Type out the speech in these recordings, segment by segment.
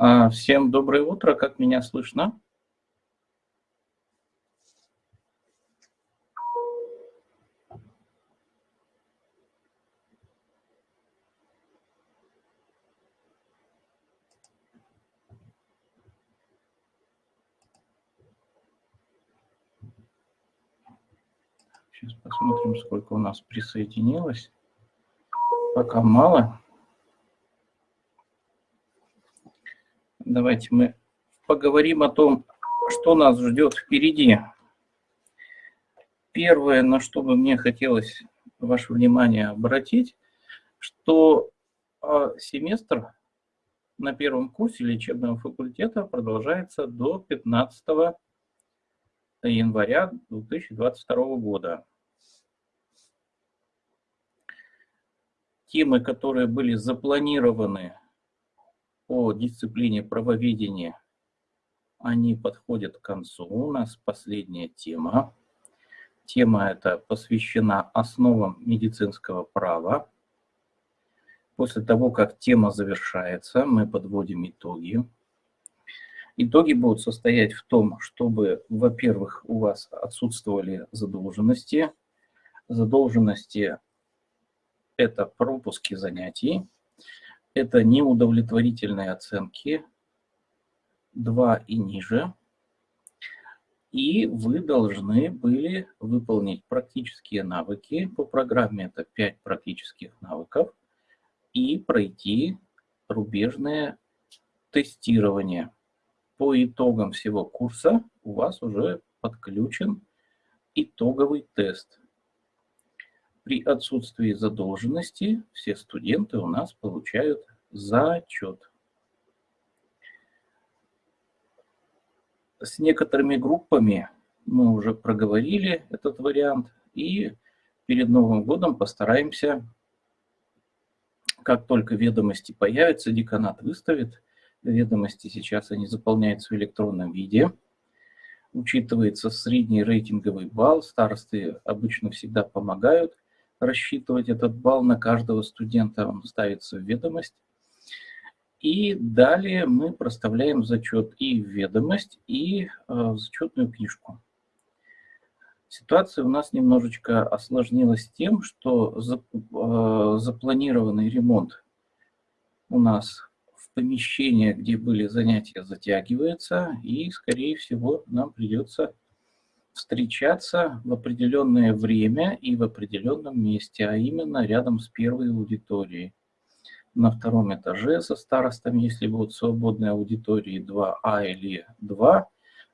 А, всем доброе утро, как меня слышно? Сейчас посмотрим, сколько у нас присоединилось. Пока мало. Давайте мы поговорим о том, что нас ждет впереди. Первое, на что бы мне хотелось ваше внимание обратить, что а, семестр на первом курсе лечебного факультета продолжается до 15 января 2022 года. Темы, которые были запланированы по дисциплине правоведения, они подходят к концу. У нас последняя тема. Тема эта посвящена основам медицинского права. После того, как тема завершается, мы подводим итоги. Итоги будут состоять в том, чтобы, во-первых, у вас отсутствовали задолженности. Задолженности – это пропуски занятий, это неудовлетворительные оценки 2 и ниже. И вы должны были выполнить практические навыки. По программе это 5 практических навыков. И пройти рубежное тестирование по итогам всего курса у вас уже подключен итоговый тест. При отсутствии задолженности все студенты у нас получают зачет. С некоторыми группами мы уже проговорили этот вариант, и перед Новым годом постараемся, как только ведомости появятся, деканат выставит, ведомости сейчас они заполняются в электронном виде. Учитывается средний рейтинговый балл. Старосты обычно всегда помогают рассчитывать этот балл на каждого студента. Он ставится в ведомость. И далее мы проставляем зачет и в ведомость, и э, в зачетную книжку. Ситуация у нас немножечко осложнилась тем, что э, запланированный ремонт у нас помещение, где были занятия, затягивается, и, скорее всего, нам придется встречаться в определенное время и в определенном месте, а именно рядом с первой аудиторией. На втором этаже со старостами, если будут свободные аудитории 2А или 2,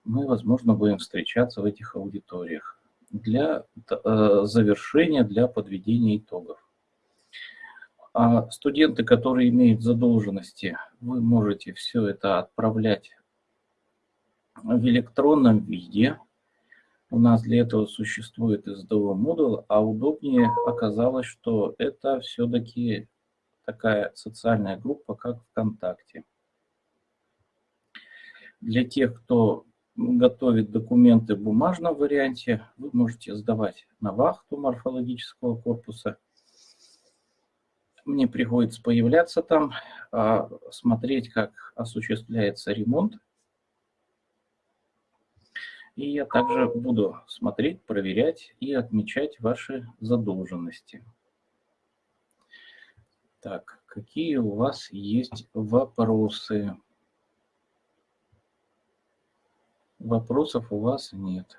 мы, возможно, будем встречаться в этих аудиториях для э, завершения, для подведения итогов. А студенты, которые имеют задолженности, вы можете все это отправлять в электронном виде. У нас для этого существует SDO модуль, а удобнее оказалось, что это все-таки такая социальная группа, как ВКонтакте. Для тех, кто готовит документы в бумажном варианте, вы можете сдавать на вахту морфологического корпуса – мне приходится появляться там, а, смотреть, как осуществляется ремонт. И я также буду смотреть, проверять и отмечать ваши задолженности. Так, какие у вас есть вопросы? Вопросов у вас нет.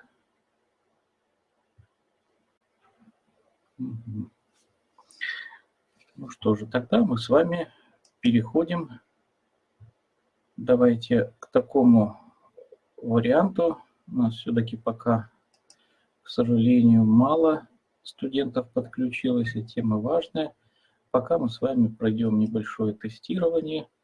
Ну что же, тогда мы с вами переходим, давайте к такому варианту. У нас все-таки пока, к сожалению, мало студентов подключилось, и тема важная. Пока мы с вами пройдем небольшое тестирование –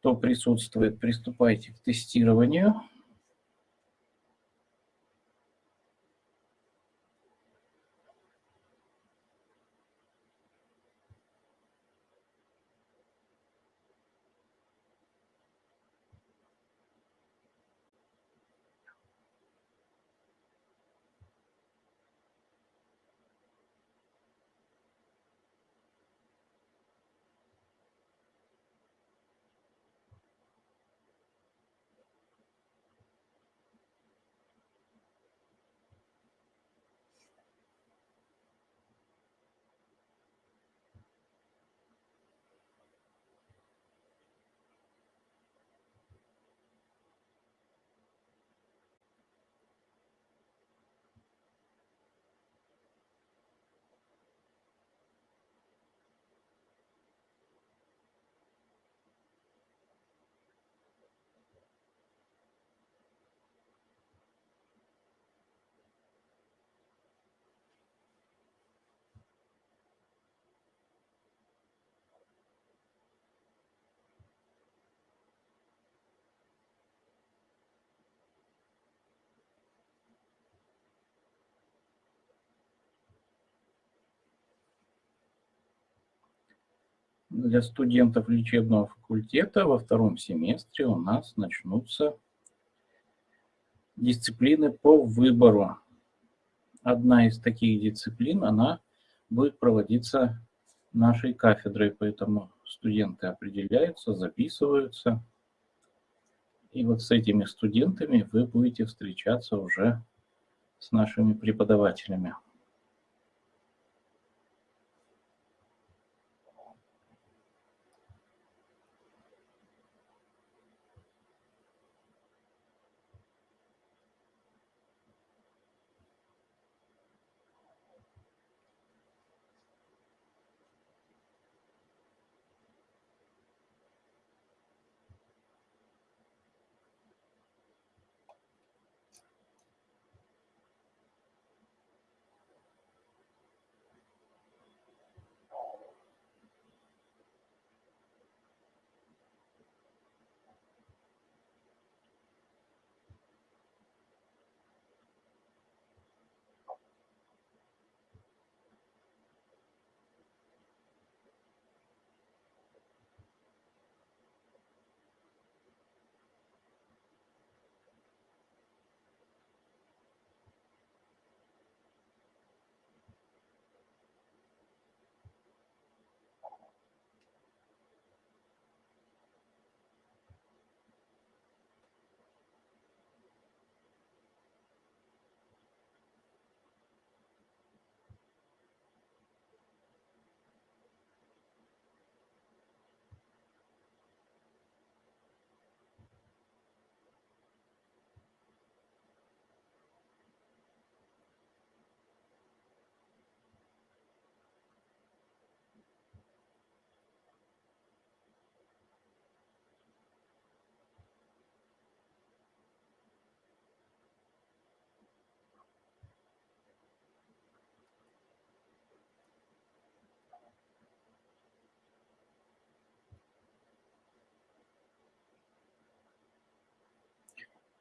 кто присутствует, приступайте к тестированию. Для студентов лечебного факультета во втором семестре у нас начнутся дисциплины по выбору. Одна из таких дисциплин, она будет проводиться нашей кафедрой, поэтому студенты определяются, записываются. И вот с этими студентами вы будете встречаться уже с нашими преподавателями.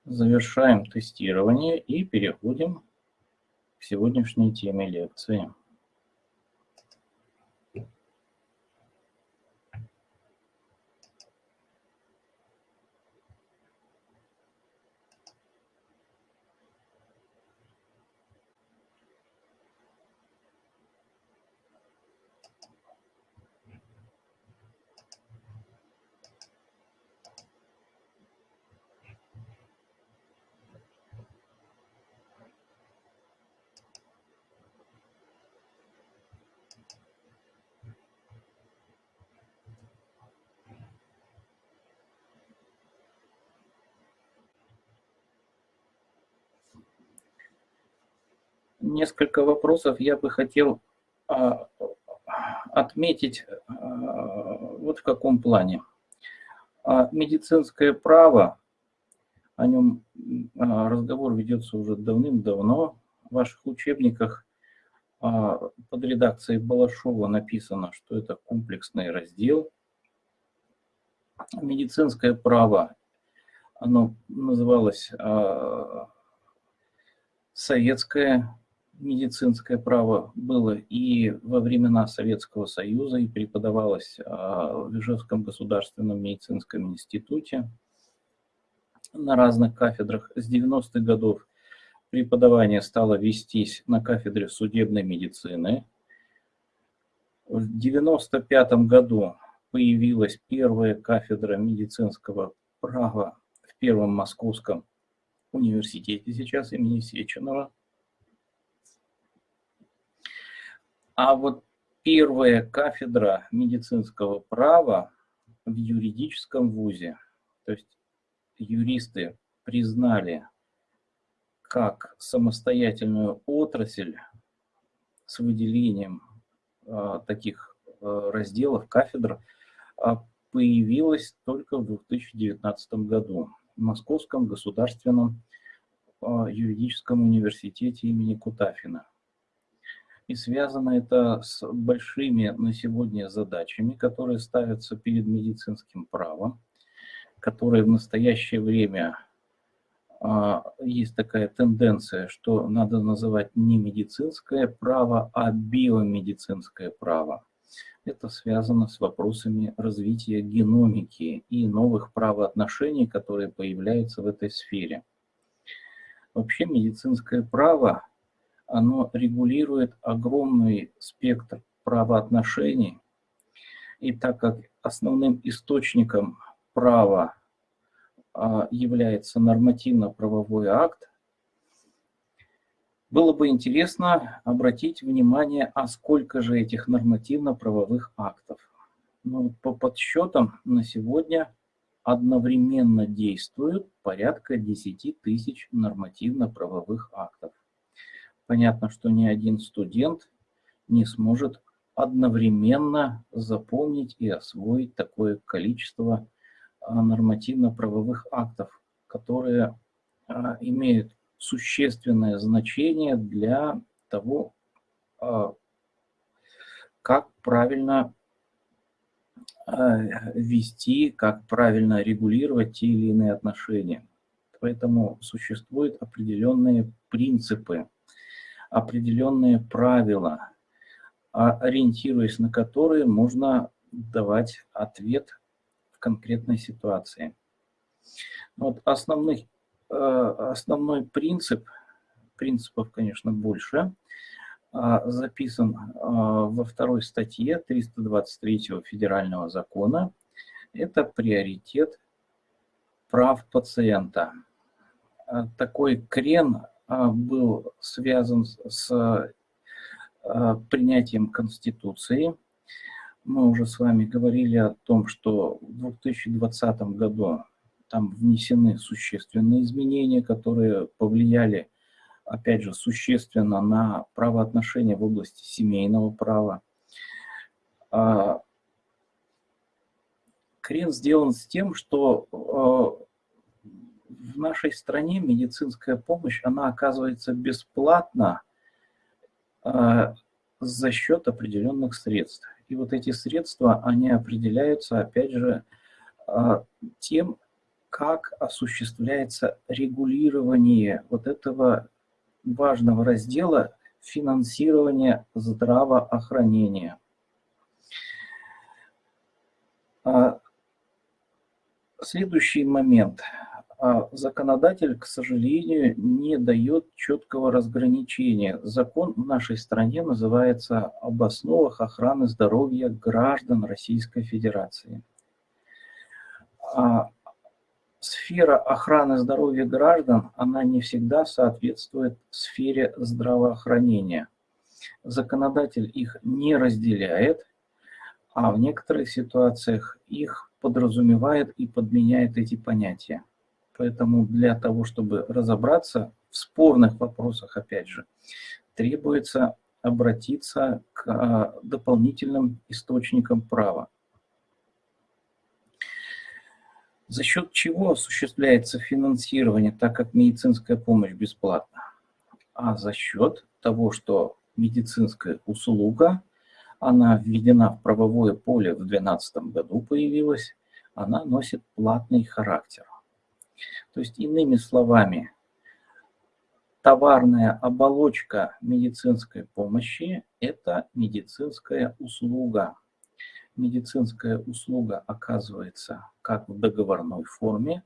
Завершаем тестирование и переходим к сегодняшней теме лекции. Несколько вопросов я бы хотел а, отметить а, вот в каком плане. А, медицинское право, о нем разговор ведется уже давным-давно. В ваших учебниках под редакцией Балашова написано, что это комплексный раздел. Медицинское право, оно называлось советское медицинское право было и во времена Советского Союза, и преподавалось а, в Ижевском государственном медицинском институте на разных кафедрах. С 90-х годов преподавание стало вестись на кафедре судебной медицины. В 1995 году появилась первая кафедра медицинского права в Первом Московском университете сейчас имени Сеченова. А вот первая кафедра медицинского права в юридическом вузе, то есть юристы признали как самостоятельную отрасль с выделением э, таких э, разделов, кафедр, э, появилась только в 2019 году в Московском государственном юридическом университете имени Кутафина. И связано это с большими на сегодня задачами, которые ставятся перед медицинским правом, которые в настоящее время а, есть такая тенденция, что надо называть не медицинское право, а биомедицинское право. это связано с вопросами развития геномики и новых правоотношений, которые появляются в этой сфере. Вообще медицинское право, оно регулирует огромный спектр правоотношений, и так как основным источником права а, является нормативно-правовой акт, было бы интересно обратить внимание, а сколько же этих нормативно-правовых актов. Ну, по подсчетам на сегодня одновременно действуют порядка 10 тысяч нормативно-правовых актов. Понятно, что ни один студент не сможет одновременно запомнить и освоить такое количество а, нормативно-правовых актов, которые а, имеют существенное значение для того, а, как правильно вести, как правильно регулировать те или иные отношения. Поэтому существуют определенные принципы, определенные правила, ориентируясь на которые можно давать ответ в конкретной ситуации. Вот основных, э, основной принцип, принципов, конечно, больше, а, записан а, во второй статье 323 федерального закона. Это приоритет прав пациента. А, такой крен был связан с принятием Конституции мы уже с вами говорили о том, что в 2020 году там внесены существенные изменения, которые повлияли, опять же, существенно на правоотношения в области семейного права. А, крен сделан с тем, что а, в нашей стране медицинская помощь, она оказывается бесплатна а, за счет определенных средств. И вот эти средства, они определяются, опять же, а, тем, как осуществляется регулирование вот этого важного раздела финансирования здравоохранения. А, следующий момент – законодатель, к сожалению, не дает четкого разграничения. Закон в нашей стране называется «Об основах охраны здоровья граждан Российской Федерации». А сфера охраны здоровья граждан, она не всегда соответствует сфере здравоохранения. Законодатель их не разделяет, а в некоторых ситуациях их подразумевает и подменяет эти понятия. Поэтому для того, чтобы разобраться в спорных вопросах, опять же, требуется обратиться к а, дополнительным источникам права. За счет чего осуществляется финансирование, так как медицинская помощь бесплатна? А за счет того, что медицинская услуга, она введена в правовое поле в 2012 году появилась, она носит платный характер. То есть, иными словами, товарная оболочка медицинской помощи – это медицинская услуга. Медицинская услуга оказывается как в договорной форме,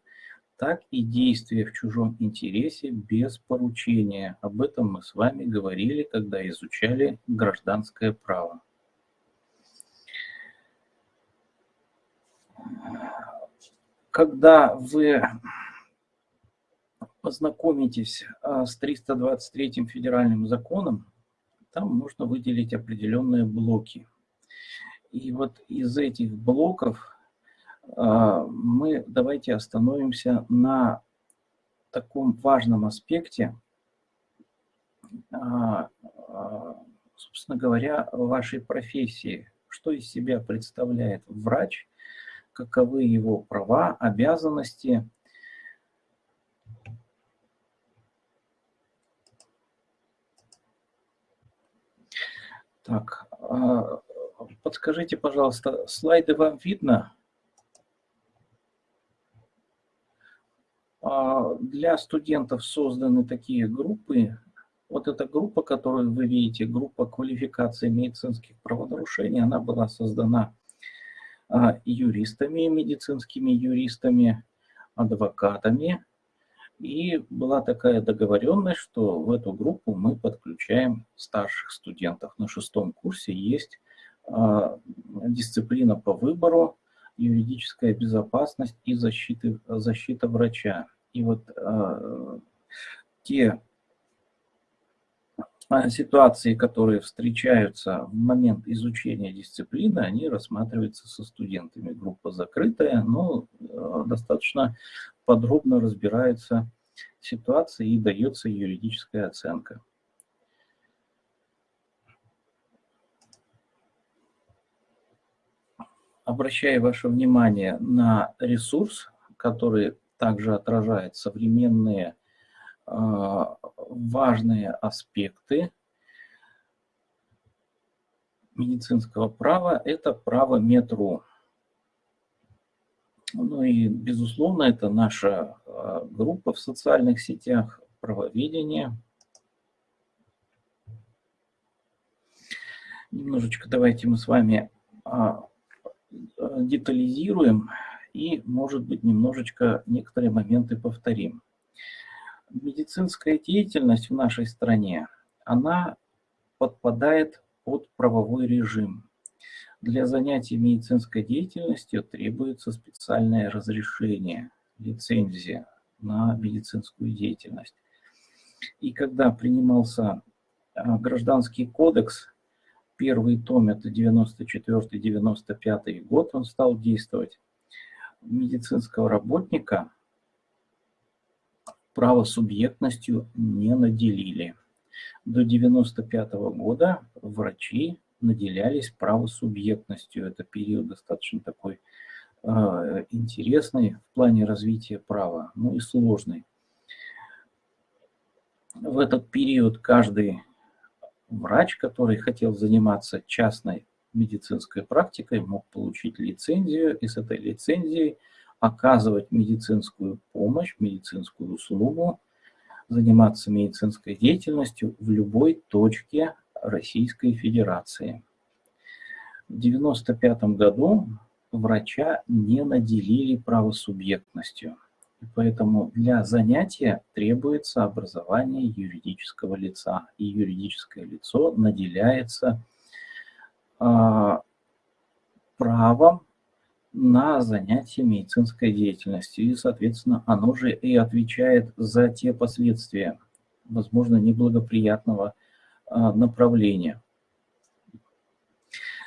так и действие в чужом интересе без поручения. Об этом мы с вами говорили, когда изучали гражданское право. Когда вы познакомитесь а, с 323 федеральным законом, там можно выделить определенные блоки. И вот из этих блоков а, мы давайте остановимся на таком важном аспекте, а, собственно говоря, вашей профессии. Что из себя представляет врач, каковы его права, обязанности – Так, а, подскажите, пожалуйста, слайды вам видно? А, для студентов созданы такие группы Вот эта группа, которую вы видите, группа квалификации медицинских правонарушений, она была создана юристами, медицинскими юристами, адвокатами. И была такая договоренность, что в эту группу мы подключаем старших студентов. На шестом курсе есть а, дисциплина по выбору, юридическая безопасность и защиты, защита врача. И вот а, те а, ситуации, которые встречаются в момент изучения дисциплины, они рассматриваются со студентами. Группа закрытая, но э, достаточно подробно разбирается ситуация и дается юридическая оценка. Обращаю ваше внимание на ресурс, который также отражает современные важные аспекты медицинского права – это право метро. Ну и, безусловно, это наша а, группа в социальных сетях правоведения. Немножечко давайте мы с вами а, детализируем и, может быть, немножечко некоторые моменты повторим медицинская деятельность в нашей стране, она подпадает под правовой режим. Для занятий медицинской деятельностью требуется специальное разрешение, лицензия на медицинскую деятельность. И когда принимался а, Гражданский кодекс, первый том, это 94-95 год, он стал действовать, медицинского работника – правосубъектностью не наделили. До 1995 года врачи наделялись правосубъектностью. Это период достаточно такой э, интересный в плане развития права, ну и сложный. В этот период каждый врач, который хотел заниматься частной медицинской практикой, мог получить лицензию, и с этой лицензией – оказывать медицинскую помощь, медицинскую услугу, заниматься медицинской деятельностью в любой точке Российской Федерации. В 1995 году врача не наделили правосубъектностью. И поэтому для занятия требуется образование юридического лица. И юридическое лицо наделяется э, правом на занятия медицинской деятельностью. И, соответственно, оно же и отвечает за те последствия, возможно, неблагоприятного а, направления.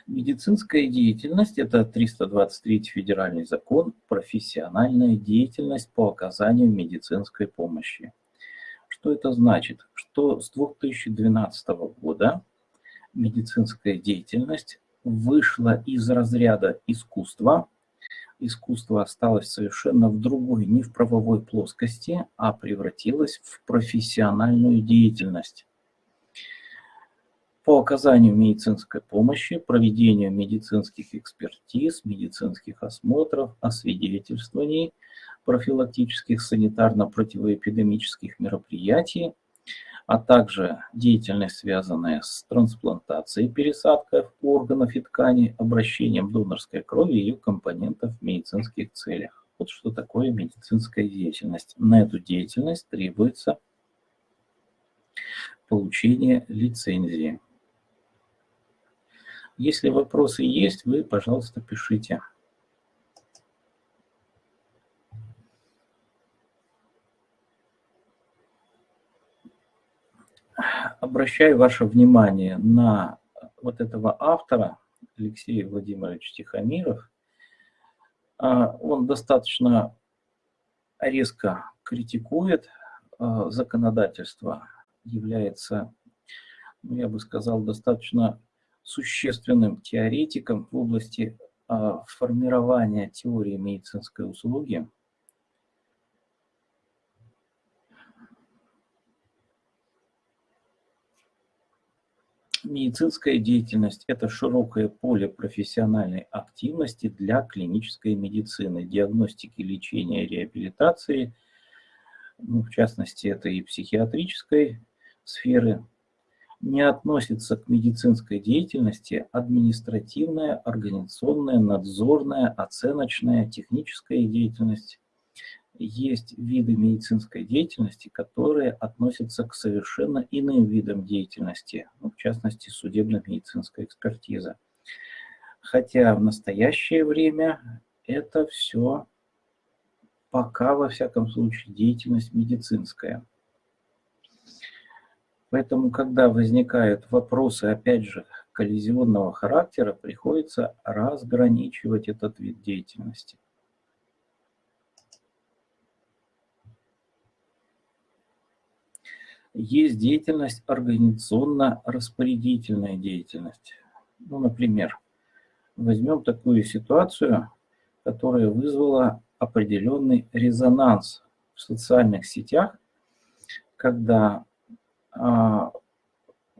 Медицинская деятельность – это 323 федеральный закон, профессиональная деятельность по оказанию медицинской помощи. Что это значит? Что с 2012 года медицинская деятельность вышла из разряда искусства искусство осталось совершенно в другой, не в правовой плоскости, а превратилось в профессиональную деятельность. По оказанию медицинской помощи, проведению медицинских экспертиз, медицинских осмотров, освидетельствований, профилактических санитарно-противоэпидемических мероприятий – а также деятельность, связанная с трансплантацией пересадкой органов и тканей, обращением донорской крови и ее компонентов в медицинских целях. Вот что такое медицинская деятельность. На эту деятельность требуется получение лицензии. Если вопросы есть, вы, пожалуйста, пишите. Обращаю ваше внимание на вот этого автора, Алексея Владимировича Тихомиров. А, он достаточно резко критикует а, законодательство, является, ну, я бы сказал, достаточно существенным теоретиком в области а, формирования теории медицинской услуги. Медицинская деятельность – это широкое поле профессиональной активности для клинической медицины, диагностики, лечения, реабилитации. Ну, в частности, это и психиатрической сферы не относится к медицинской деятельности административная, организационная, надзорная, оценочная, техническая деятельность. Есть виды медицинской деятельности, которые относятся к совершенно иным видам деятельности, ну, в частности, судебно-медицинская экспертиза. Хотя в настоящее время это все пока, во всяком случае, деятельность медицинская. Поэтому, когда возникают вопросы, опять же, коллизионного характера, приходится разграничивать этот вид деятельности. Есть деятельность организационно-распорядительная деятельность. Ну, например, возьмем такую ситуацию, которая вызвала определенный резонанс в социальных сетях, когда а,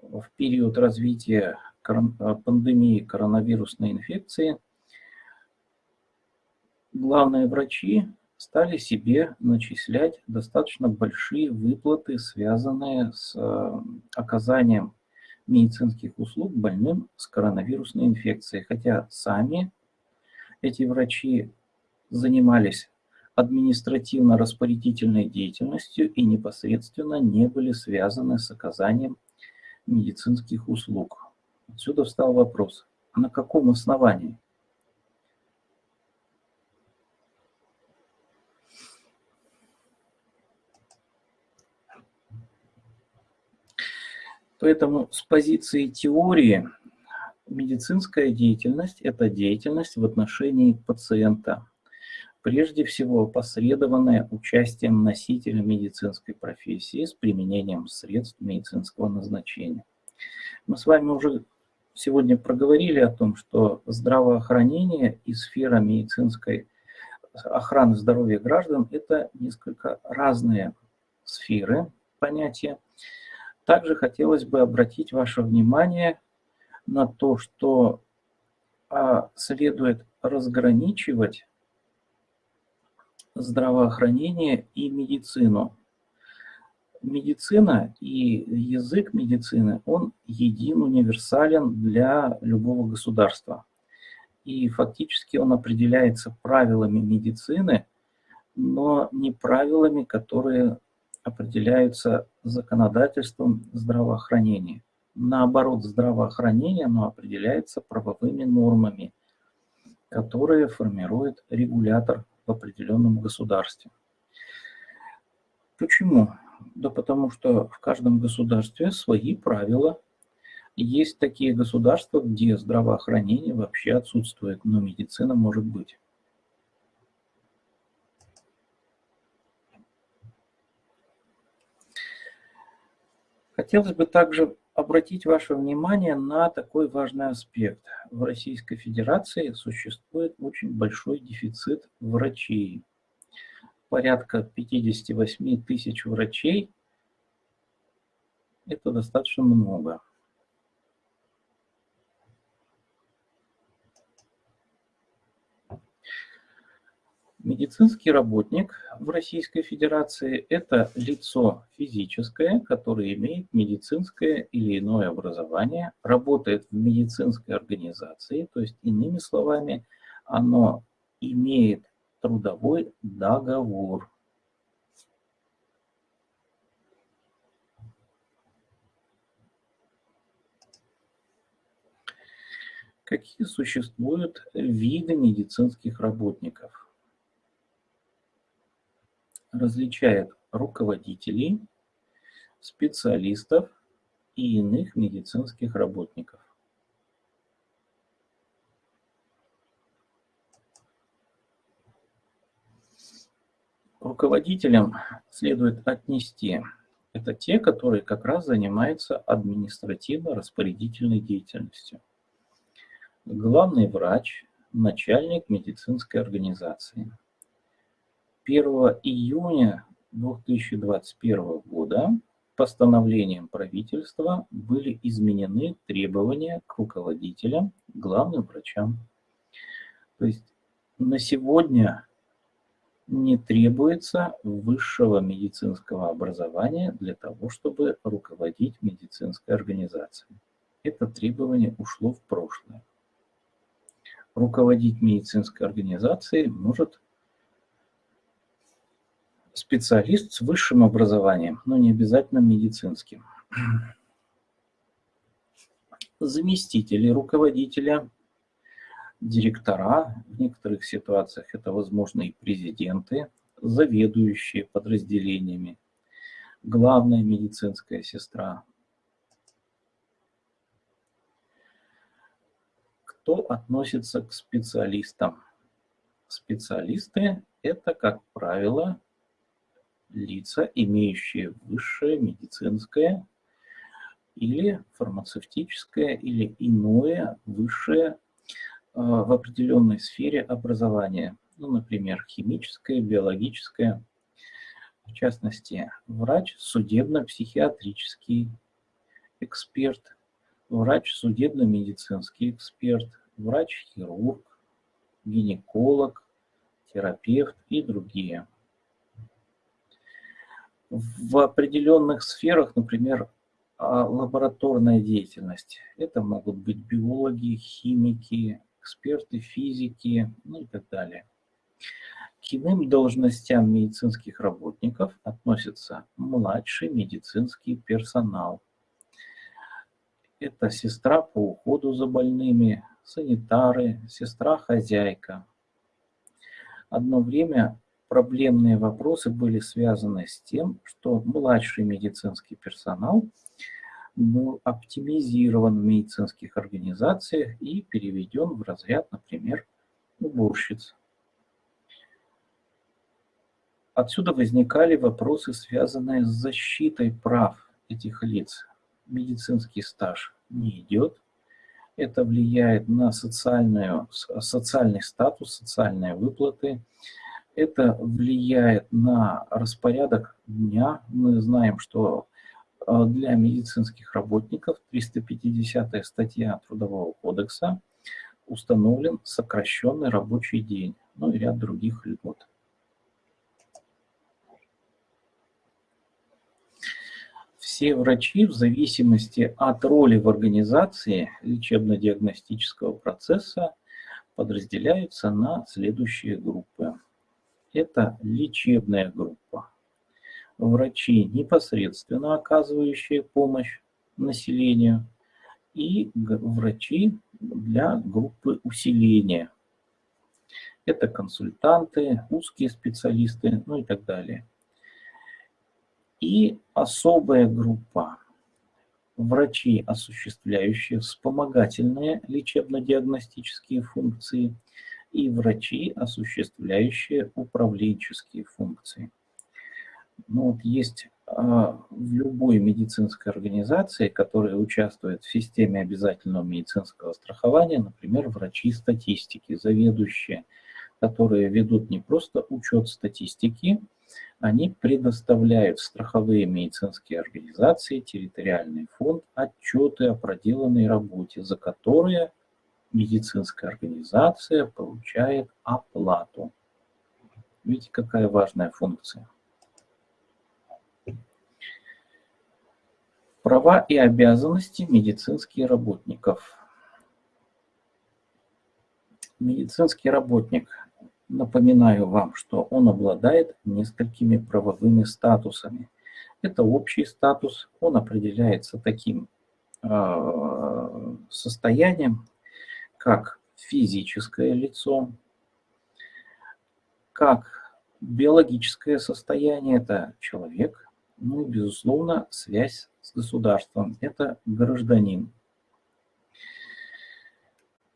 в период развития а, пандемии коронавирусной инфекции главные врачи стали себе начислять достаточно большие выплаты, связанные с а, оказанием медицинских услуг больным с коронавирусной инфекцией. Хотя сами эти врачи занимались административно-распорядительной деятельностью и непосредственно не были связаны с оказанием медицинских услуг. Отсюда встал вопрос, на каком основании? Поэтому с позиции теории медицинская деятельность – это деятельность в отношении пациента, прежде всего посредованное участием носителя медицинской профессии с применением средств медицинского назначения. Мы с вами уже сегодня проговорили о том, что здравоохранение и сфера медицинской охраны здоровья граждан – это несколько разные сферы понятия. Также хотелось бы обратить ваше внимание на то, что а, следует разграничивать здравоохранение и медицину. Медицина и язык медицины, он един, универсален для любого государства. И фактически он определяется правилами медицины, но не правилами, которые определяются законодательством здравоохранения. Наоборот, здравоохранение оно определяется правовыми нормами, которые формирует регулятор в определенном государстве. Почему? Да потому что в каждом государстве свои правила. Есть такие государства, где здравоохранение вообще отсутствует, но медицина может быть. Хотелось бы также обратить ваше внимание на такой важный аспект. В Российской Федерации существует очень большой дефицит врачей. Порядка 58 тысяч врачей – это достаточно много. Медицинский работник в Российской Федерации – это лицо физическое, которое имеет медицинское или иное образование, работает в медицинской организации, то есть, иными словами, оно имеет трудовой договор. Какие существуют виды медицинских работников? Различает руководителей, специалистов и иных медицинских работников. Руководителям следует отнести это те, которые как раз занимаются административно-распорядительной деятельностью. Главный врач, начальник медицинской организации – 1 июня 2021 года постановлением правительства были изменены требования к руководителям, главным врачам. То есть на сегодня не требуется высшего медицинского образования для того, чтобы руководить медицинской организацией. Это требование ушло в прошлое. Руководить медицинской организацией может специалист с высшим образованием, но не обязательно медицинским. Заместители руководителя директора, в некоторых ситуациях это, возможно, и президенты, заведующие подразделениями, главная медицинская сестра. Кто относится к специалистам? Специалисты – это, как правило, лица, имеющие высшее медицинское или фармацевтическое или иное высшее а, в определенной сфере образования, ну, например, химическое, биологическое, в частности, врач судебно-психиатрический эксперт, врач судебно-медицинский эксперт, врач-хирург, гинеколог, терапевт и другие. В определенных сферах, например, а, лабораторная деятельность. Это могут быть биологи, химики, эксперты физики, ну и так далее. К иным должностям медицинских работников относится младший медицинский персонал. Это сестра по уходу за больными, санитары, сестра-хозяйка. Одно время проблемные вопросы были связаны с тем, что младший медицинский персонал – был оптимизирован в медицинских организациях и переведен в разряд, например, уборщиц. Отсюда возникали вопросы, связанные с защитой прав этих лиц. Медицинский стаж не идет. Это влияет на социальную, социальный статус, социальные выплаты. Это влияет на распорядок дня. Мы знаем, что Э, для медицинских работников 350 статья Трудового кодекса установлен сокращенный рабочий день, ну и ряд других льгот. Все врачи в зависимости от роли в организации лечебно-диагностического процесса подразделяются на следующие группы. Это лечебная группа врачи, непосредственно оказывающие помощь населению, и врачи для группы усиления. Это консультанты, узкие специалисты, ну и так далее. И особая группа врачи, осуществляющие вспомогательные лечебно-диагностические функции, и врачи, осуществляющие управленческие функции. Ну, вот есть а, в любой медицинской организации, которая участвует в системе обязательного медицинского страхования, например, врачи статистики, заведующие, которые ведут не просто учет статистики, они предоставляют страховые медицинские организации, территориальный фонд, отчеты о проделанной работе, за которые медицинская организация получает оплату. Видите, какая важная функция. Права и обязанности медицинских работников. Медицинский работник, напоминаю вам, что он обладает несколькими правовыми статусами. Это общий статус, он определяется таким э, состоянием, как физическое лицо, как биологическое состояние, это человек, ну и, безусловно, связь с государством – это гражданин.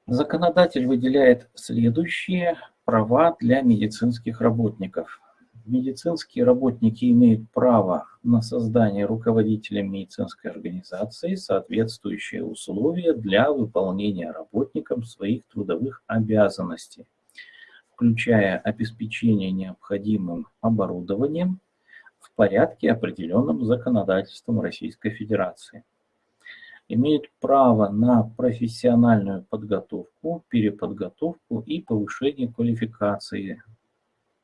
Законодатель выделяет следующие права для медицинских работников. Медицинские работники имеют право на создание руководителем медицинской организации соответствующие условия для выполнения работникам своих трудовых обязанностей, включая обеспечение необходимым оборудованием, в порядке, определенном законодательством Российской Федерации. Имеют право на профессиональную подготовку, переподготовку и повышение квалификации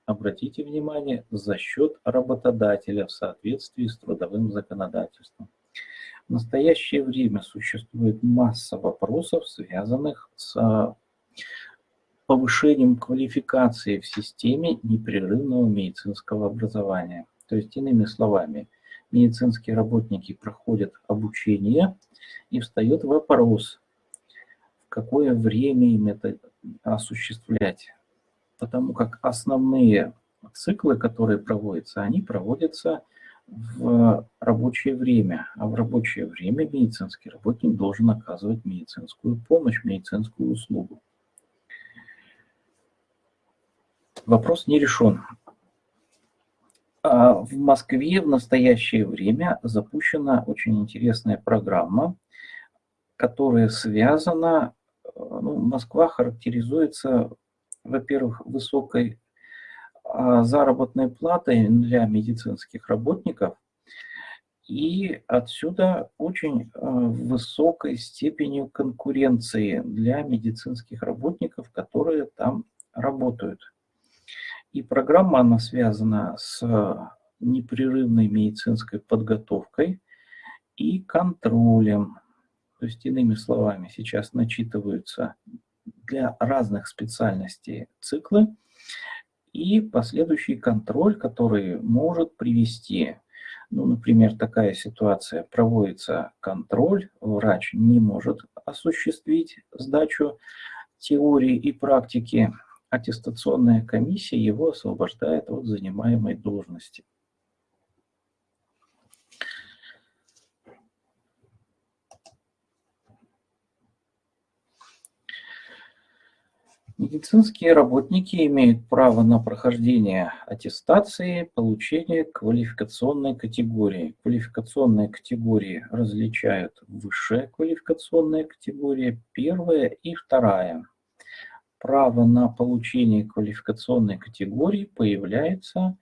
обратите внимание, за счет работодателя в соответствии с трудовым законодательством. В настоящее время существует масса вопросов, связанных с повышением квалификации в системе непрерывного медицинского образования. То есть, иными словами, медицинские работники проходят обучение, и встает вопрос, в какое время им это осуществлять. Потому как основные циклы, которые проводятся, они проводятся в рабочее время. А в рабочее время медицинский работник должен оказывать медицинскую помощь, медицинскую услугу. Вопрос не решен. А в Москве в настоящее время запущена очень интересная программа, которая связана, ну, Москва характеризуется, во-первых, высокой а, заработной платой для медицинских работников, и отсюда очень а, высокой степенью конкуренции для медицинских работников, которые там работают. И программа, она связана с непрерывной медицинской подготовкой и контролем. То есть, иными словами, сейчас начитываются для разных специальностей циклы и последующий контроль, который может привести, ну, например, такая ситуация, проводится контроль, врач не может осуществить сдачу теории и практики, аттестационная комиссия его освобождает от занимаемой должности. Медицинские работники имеют право на прохождение аттестации, получение квалификационной категории. Квалификационные категории различают высшая квалификационная категория, первая и вторая право на получение квалификационной категории появляется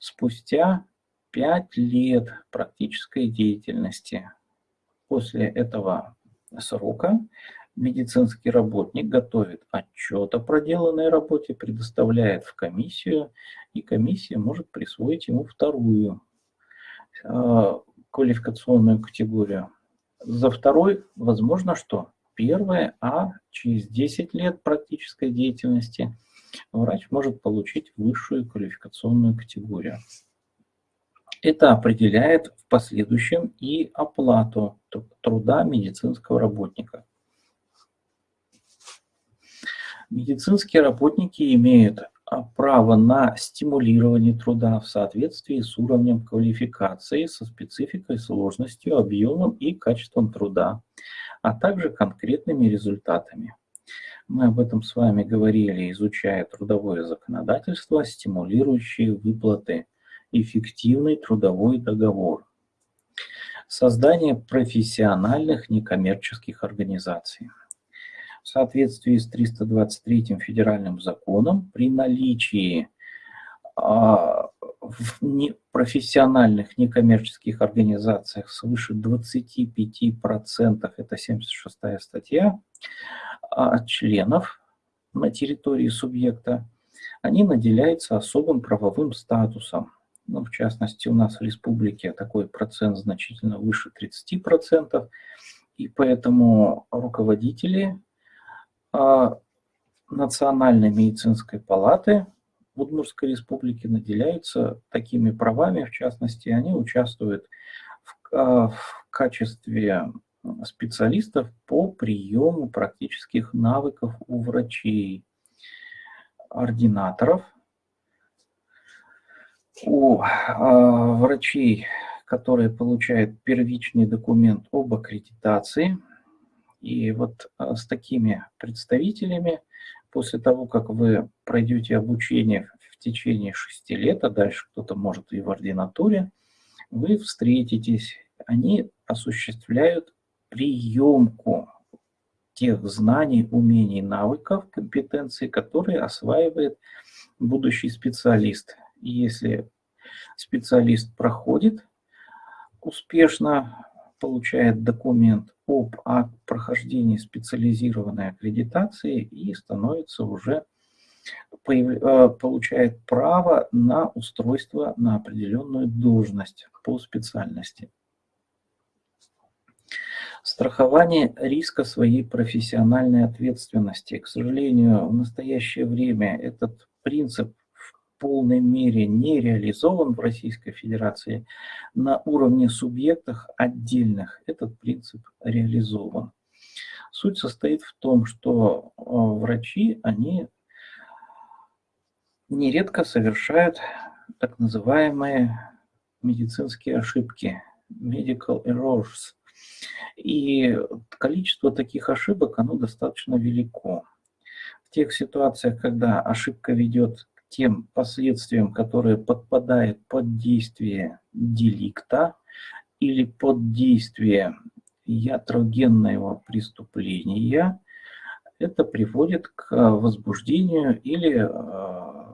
спустя 5 лет практической деятельности. После этого срока медицинский работник готовит отчет о проделанной работе, предоставляет в комиссию, и комиссия может присвоить ему вторую э, квалификационную категорию. За второй возможно что? первое, а через 10 лет практической деятельности врач может получить высшую квалификационную категорию. Это определяет в последующем и оплату труда медицинского работника. Медицинские работники имеют а, право на стимулирование труда в соответствии с уровнем квалификации, со спецификой, сложностью, объемом и качеством труда, а также конкретными результатами. Мы об этом с вами говорили, изучая трудовое законодательство, стимулирующие выплаты, эффективный трудовой договор, создание профессиональных некоммерческих организаций. В соответствии с 323 федеральным законом при наличии а, в профессиональных некоммерческих организациях свыше 25%, это 76 статья, а членов на территории субъекта, они наделяются особым правовым статусом. Ну, в частности, у нас в республике такой процент значительно выше 30%, и поэтому руководители Национальной медицинской палаты Удмуртской республике наделяются такими правами, в частности, они участвуют в, а, в качестве специалистов по приему практических навыков у врачей, ординаторов, у э, врачей, которые получают первичный документ об аккредитации. И вот э, с такими представителями после того, как вы пройдете обучение в течение шести лет, а дальше кто-то может и в ординатуре, вы встретитесь, они осуществляют приемку тех знаний, умений, навыков, компетенций, которые осваивает будущий специалист. И если специалист проходит успешно, получает документ об прохождении специализированной аккредитации и становится уже получает право на устройство на определенную должность по специальности. Страхование риска своей профессиональной ответственности. К сожалению, в настоящее время этот принцип полной мере не реализован в Российской Федерации. На уровне субъектов отдельных этот принцип реализован. Суть состоит в том, что э, врачи, они нередко совершают так называемые медицинские ошибки, medical errors. И количество таких ошибок, оно достаточно велико. В тех ситуациях, когда ошибка ведет тем последствиям, которые подпадают под действие деликта или под действие ятрогенного преступления, это приводит к возбуждению или э,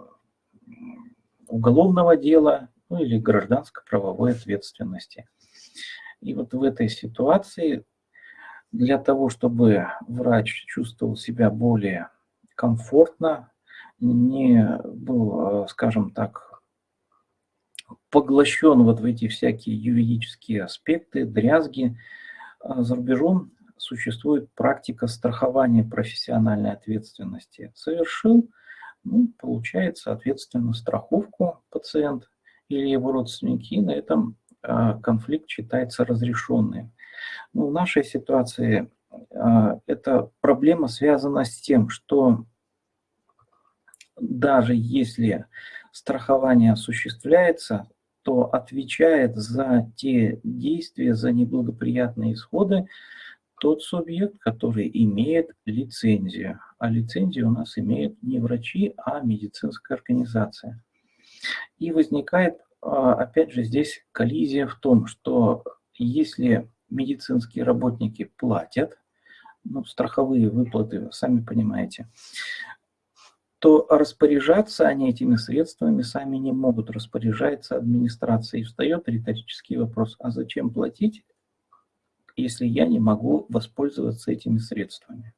уголовного дела, ну или гражданско-правовой ответственности. И вот в этой ситуации для того, чтобы врач чувствовал себя более комфортно, не был, э, скажем так, поглощен вот в эти всякие юридические аспекты, дрязги, э, за рубежом существует практика страхования профессиональной ответственности. Совершил, ну, получает, соответственно, страховку пациент или его родственники, и на этом а, конфликт считается разрешенным. Ну, в нашей ситуации а, эта проблема связана с тем, что даже если страхование осуществляется, то отвечает за те действия, за неблагоприятные исходы тот субъект, который имеет лицензию. А лицензию у нас имеют не врачи, а медицинская организация. И возникает а, опять же, здесь коллизия в том, что если медицинские работники платят, ну, страховые выплаты, сами понимаете, то распоряжаться они этими средствами сами не могут, распоряжается администрация. И встает риторический вопрос, а зачем платить, если я не могу воспользоваться этими средствами?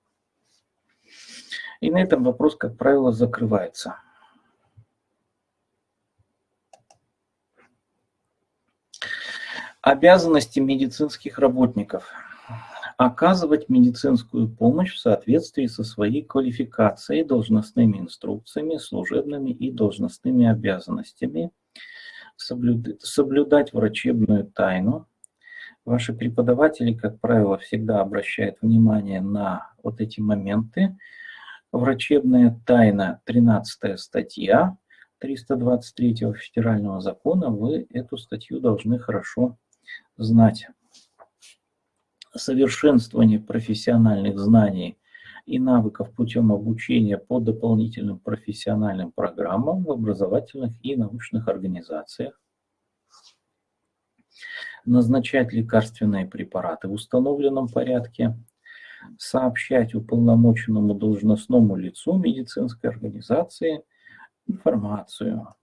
И на этом вопрос, как правило, закрывается. Обязанности медицинских работников. Оказывать медицинскую помощь в соответствии со своей квалификацией, должностными инструкциями, служебными и должностными обязанностями. Соблюдать врачебную тайну. Ваши преподаватели, как правило, всегда обращают внимание на вот эти моменты. Врачебная тайна, 13 статья 323 федерального закона, вы эту статью должны хорошо знать. Совершенствование профессиональных знаний и навыков путем обучения по дополнительным профессиональным программам в образовательных и научных организациях. Назначать лекарственные препараты в установленном порядке. Сообщать уполномоченному должностному лицу медицинской организации информацию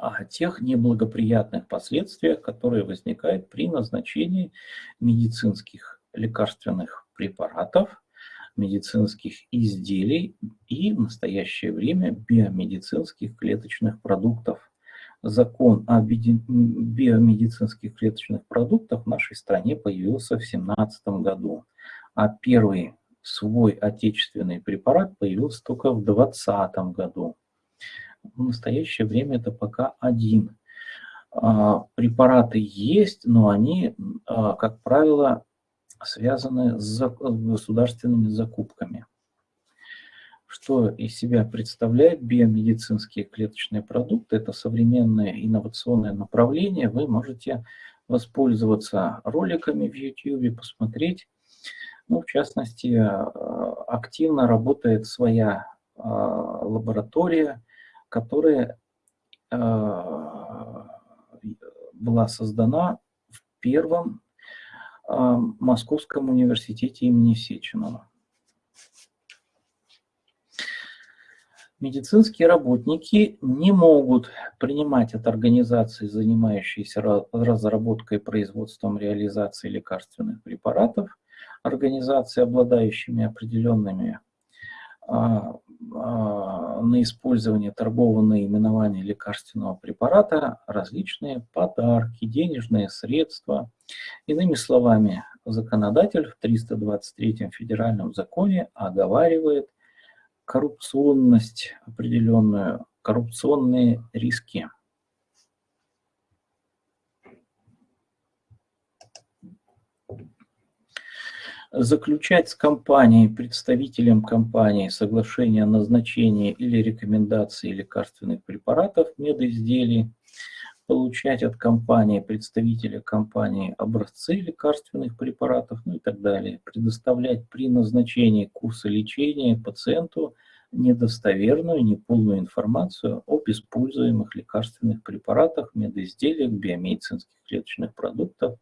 о тех неблагоприятных последствиях, которые возникают при назначении медицинских лекарственных препаратов, медицинских изделий и в настоящее время биомедицинских клеточных продуктов. Закон о биомедицинских клеточных продуктах в нашей стране появился в 2017 году, а первый свой отечественный препарат появился только в 2020 году. В настоящее время это пока один. А, препараты есть, но они, а, как правило, связаны с государственными закупками. Что из себя представляет биомедицинские клеточные продукты? Это современное инновационное направление. Вы можете воспользоваться роликами в YouTube, посмотреть. Ну, в частности, а, активно работает своя лаборатория, которая а, была создана в первом а, Московском университете имени Сеченова. Медицинские работники не могут принимать от организации, занимающейся разработкой, производством, реализацией лекарственных препаратов, организации, обладающими определенными а, на использование торгового наименования лекарственного препарата различные подарки, денежные средства. Иными словами, законодатель в 323 федеральном законе оговаривает коррупционность определенную, коррупционные риски. Заключать с компанией, представителем компании соглашение о назначении или рекомендации лекарственных препаратов, медизделий, получать от компании, представителя компании образцы лекарственных препаратов, ну и так далее, предоставлять при назначении курса лечения пациенту недостоверную, неполную информацию об используемых лекарственных препаратах, медизделиях, биомедицинских клеточных продуктах,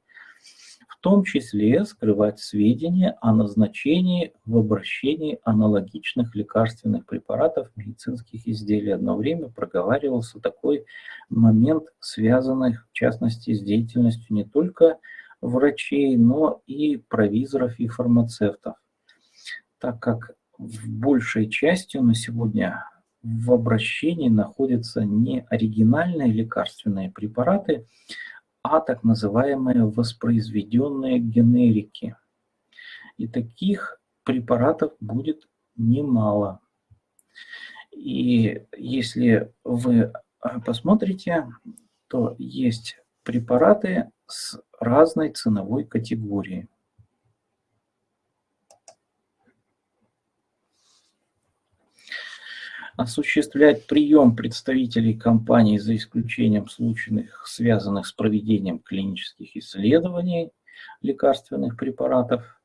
в том числе скрывать сведения о назначении в обращении аналогичных лекарственных препаратов, медицинских изделий. Одно время проговаривался такой момент, связанный в частности с деятельностью не только врачей, но и провизоров и фармацевтов, так как в большей части на сегодня в обращении находятся не оригинальные лекарственные препараты, а так называемые воспроизведенные генерики. И таких препаратов будет немало. И если вы а, посмотрите, то есть препараты с разной ценовой категорией. Осуществлять прием представителей компании за исключением случаев, связанных с проведением клинических исследований лекарственных препаратов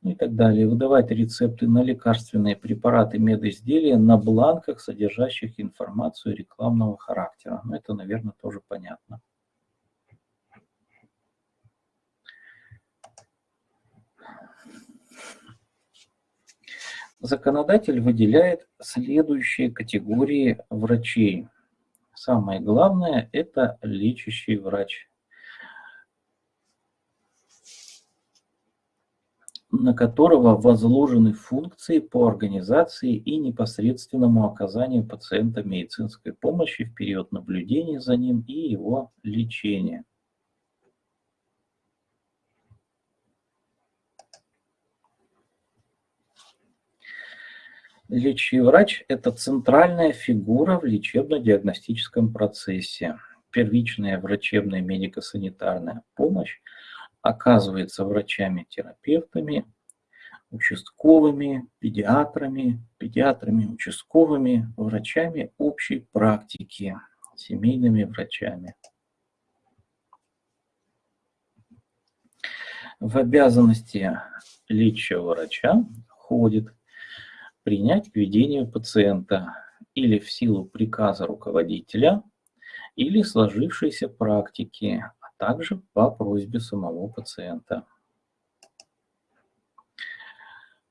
ну и так далее, выдавать рецепты на лекарственные препараты медизделия на бланках, содержащих информацию рекламного характера. Ну, это, наверное, тоже понятно. Законодатель выделяет следующие категории врачей. Самое главное – это лечащий врач, на которого возложены функции по организации и непосредственному оказанию пациента медицинской помощи в период наблюдения за ним и его лечения. Лечащий врач – это центральная фигура в лечебно-диагностическом процессе. Первичная врачебная медико-санитарная помощь оказывается врачами-терапевтами, участковыми, педиатрами, педиатрами, участковыми, врачами общей практики, семейными врачами. В обязанности лечащего врача входит принять к ведению пациента или в силу приказа руководителя, или сложившейся практики, а также по просьбе самого пациента.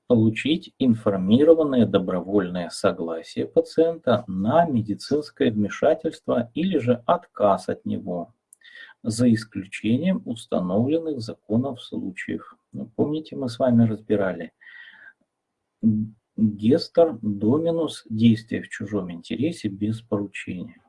Получить информированное добровольное согласие пациента на медицинское вмешательство или же отказ от него, за исключением установленных законов случаев. Ну, помните, мы с вами разбирали Гестер, доминус, действие в чужом интересе без поручения.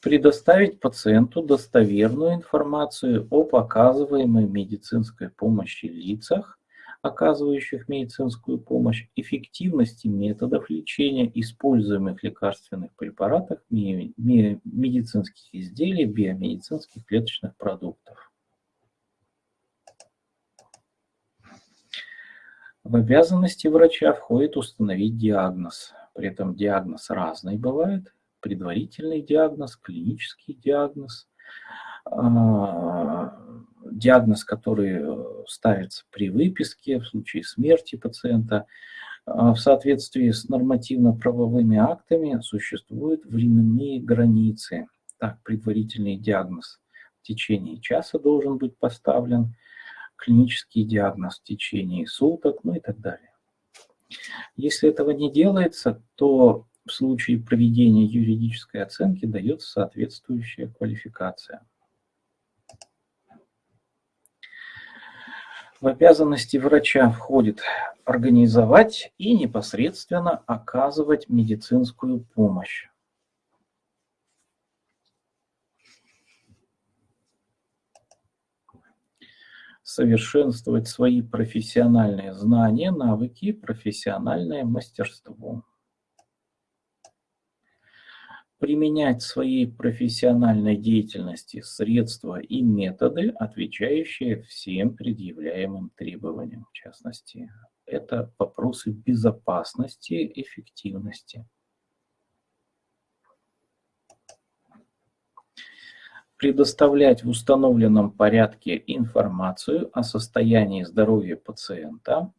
Предоставить пациенту достоверную информацию о показываемой медицинской помощи лицах, оказывающих медицинскую помощь, эффективности методов лечения, используемых лекарственных препаратов, медицинских изделий, биомедицинских клеточных продуктов. В обязанности врача входит установить диагноз. При этом диагноз разный бывает. Предварительный диагноз, клинический диагноз, а, диагноз, который ставится при выписке в случае смерти пациента. А, в соответствии с нормативно-правовыми актами существуют временные границы. Так, предварительный диагноз в течение часа должен быть поставлен – клинический диагноз в течение суток, ну и так далее. Если этого не делается, то в случае проведения юридической оценки дается соответствующая квалификация. В обязанности врача входит организовать и непосредственно оказывать медицинскую помощь. Совершенствовать свои профессиональные знания, навыки, профессиональное мастерство. Применять в своей профессиональной деятельности средства и методы, отвечающие всем предъявляемым требованиям. В частности, это вопросы безопасности, эффективности. Предоставлять в установленном порядке информацию о состоянии здоровья пациента,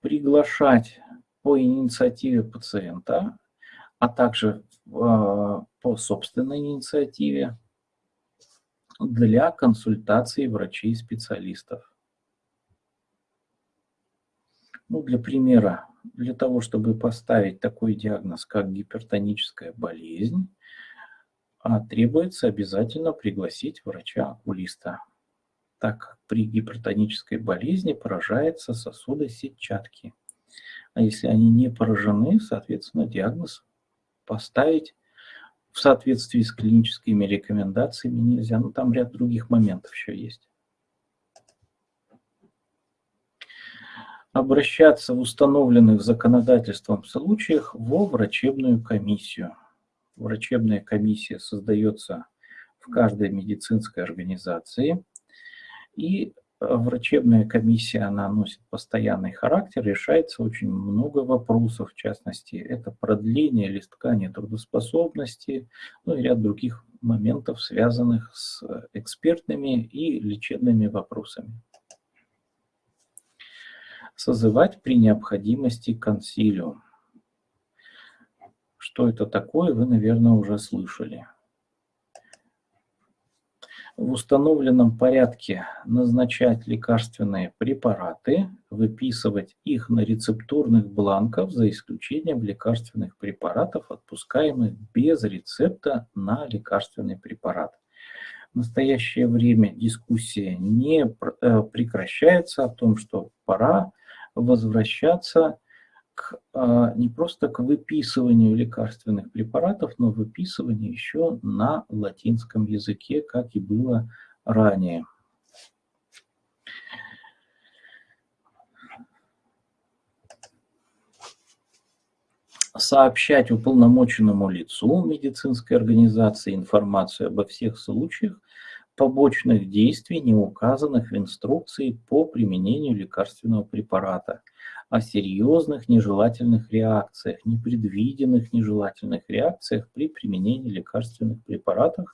приглашать по инициативе пациента, а также э, по собственной инициативе для консультации врачей-специалистов. Ну, для примера, для того, чтобы поставить такой диагноз, как гипертоническая болезнь, а, требуется обязательно пригласить врача-окулиста, так как при гипертонической болезни поражаются сосуды сетчатки. А если они не поражены, соответственно, диагноз поставить в соответствии с клиническими рекомендациями нельзя. Ну, там ряд других моментов еще есть. Обращаться в установленных законодательством случаях во врачебную комиссию. Врачебная комиссия создается в каждой медицинской организации, и врачебная комиссия, она носит постоянный характер, решается очень много вопросов, в частности, это продление или ткани трудоспособности, ну и ряд других моментов, связанных с экспертными и лечебными вопросами созывать при необходимости консилиум. Что это такое, вы, наверное, уже слышали. В установленном порядке назначать лекарственные препараты, выписывать их на рецептурных бланках, за исключением лекарственных препаратов, отпускаемых без рецепта на лекарственный препарат. В настоящее время дискуссия не э, прекращается о том, что пора возвращаться к, а, не просто к выписыванию лекарственных препаратов, но выписыванию еще на латинском языке, как и было ранее. сообщать уполномоченному лицу медицинской организации информацию обо всех случаях побочных действий, не указанных в инструкции по применению лекарственного препарата, о серьезных нежелательных реакциях, непредвиденных нежелательных реакциях при применении лекарственных препаратов,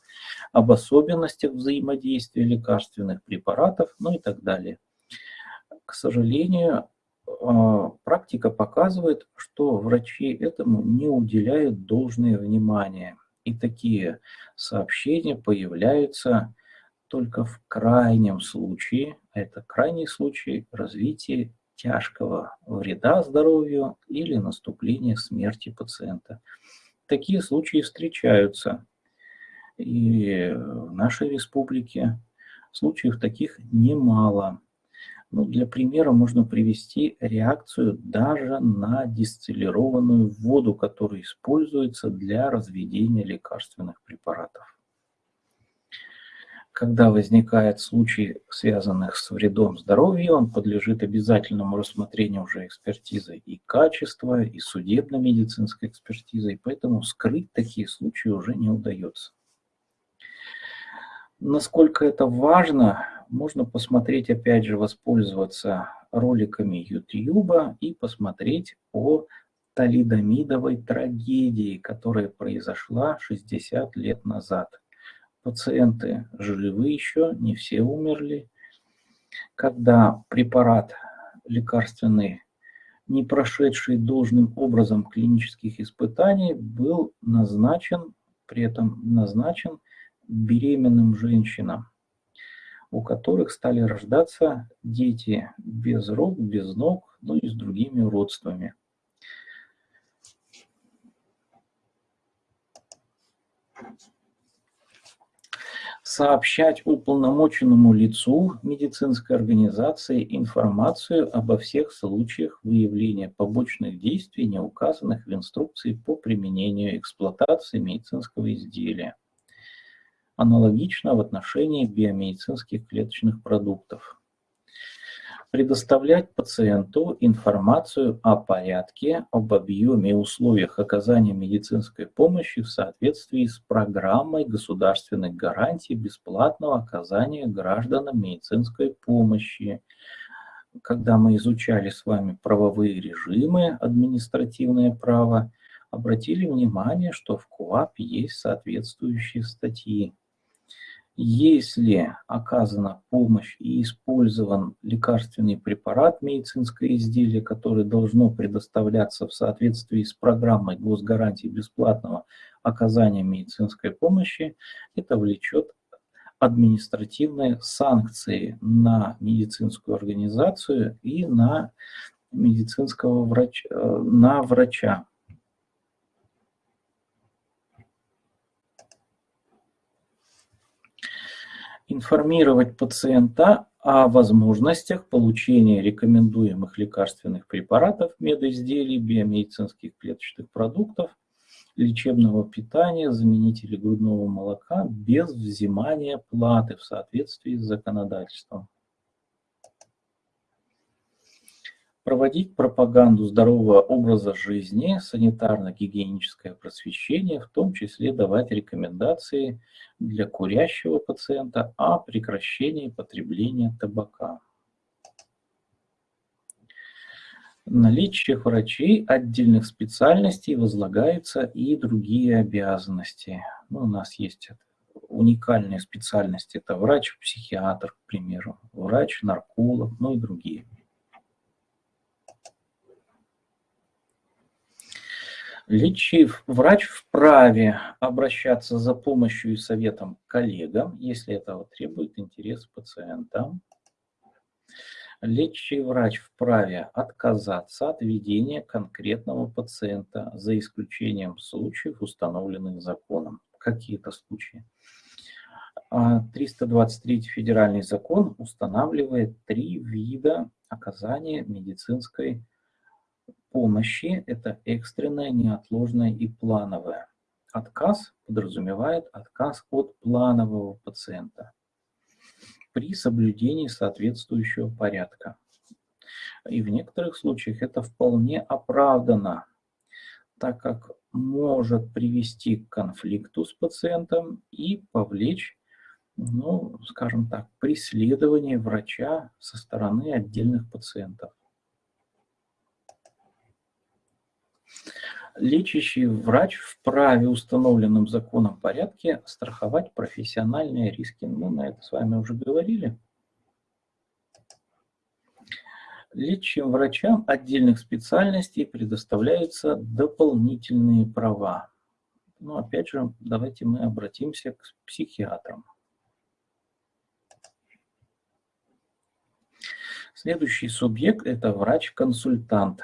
об особенностях взаимодействия лекарственных препаратов, ну и так далее. К сожалению, а, практика показывает, что врачи этому не уделяют должное внимание. И такие сообщения появляются только в крайнем случае, а это крайний случай развития тяжкого вреда здоровью или наступления смерти пациента. Такие случаи встречаются и в нашей республике. Случаев таких немало. Ну, для примера можно привести реакцию даже на дистиллированную воду, которая используется для разведения лекарственных препаратов когда возникает случай, связанных с вредом здоровью, он подлежит обязательному рассмотрению уже экспертизы и качества, и судебно-медицинской экспертизы, и поэтому скрыть такие случаи уже не удается. Насколько это важно, можно посмотреть, опять же, воспользоваться роликами YouTube и посмотреть о талидомидовой трагедии, которая произошла 60 лет назад пациенты живы еще, не все умерли. Когда препарат лекарственный, не прошедший должным образом клинических испытаний, был назначен, при этом назначен беременным женщинам, у которых стали рождаться дети без рук, без ног, ну и с другими уродствами. Сообщать уполномоченному лицу медицинской организации информацию обо всех случаях выявления побочных действий, не указанных в инструкции по применению эксплуатации медицинского изделия. Аналогично в отношении биомедицинских клеточных продуктов предоставлять пациенту информацию о порядке, об объеме и условиях оказания медицинской помощи в соответствии с программой государственных гарантий бесплатного оказания гражданам медицинской помощи. Когда мы изучали с вами правовые режимы, административное право, обратили внимание, что в КУАП есть соответствующие статьи. Если оказана помощь и использован лекарственный препарат, медицинское изделие, которое должно предоставляться в соответствии с программой госгарантии бесплатного оказания медицинской помощи, это влечет административные санкции на медицинскую организацию и на медицинского врача, э, на врача. Информировать пациента о возможностях получения рекомендуемых лекарственных препаратов, медоизделий, биомедицинских клеточных продуктов, лечебного питания, заменителей грудного молока без взимания платы в соответствии с законодательством. Проводить пропаганду здорового образа жизни, санитарно-гигиеническое просвещение, в том числе давать рекомендации для курящего пациента о прекращении потребления табака. Наличие врачей отдельных специальностей возлагаются и другие обязанности. Ну, у нас есть уникальные специальности. Это врач-психиатр, к примеру, врач-нарколог, ну и другие. Лечив, врач вправе обращаться за помощью и советом коллегам, если этого требует интерес пациента. Лечащий врач вправе отказаться от ведения конкретного пациента за исключением случаев, установленных законом. Какие-то случаи. 323 а, федеральный закон устанавливает три вида оказания медицинской помощи – это экстренное, неотложное и плановое. Отказ подразумевает отказ от планового пациента при соблюдении соответствующего порядка. И в некоторых случаях это вполне оправдано, так как может привести к конфликту с пациентом и повлечь, ну, скажем так, преследование врача со стороны отдельных пациентов. Лечащий врач вправе установленным законом порядке страховать профессиональные риски. Мы на это с вами уже говорили. Лечащим врачам отдельных специальностей предоставляются дополнительные права. Но опять же, давайте мы обратимся к психиатрам. Следующий субъект – это врач-консультант.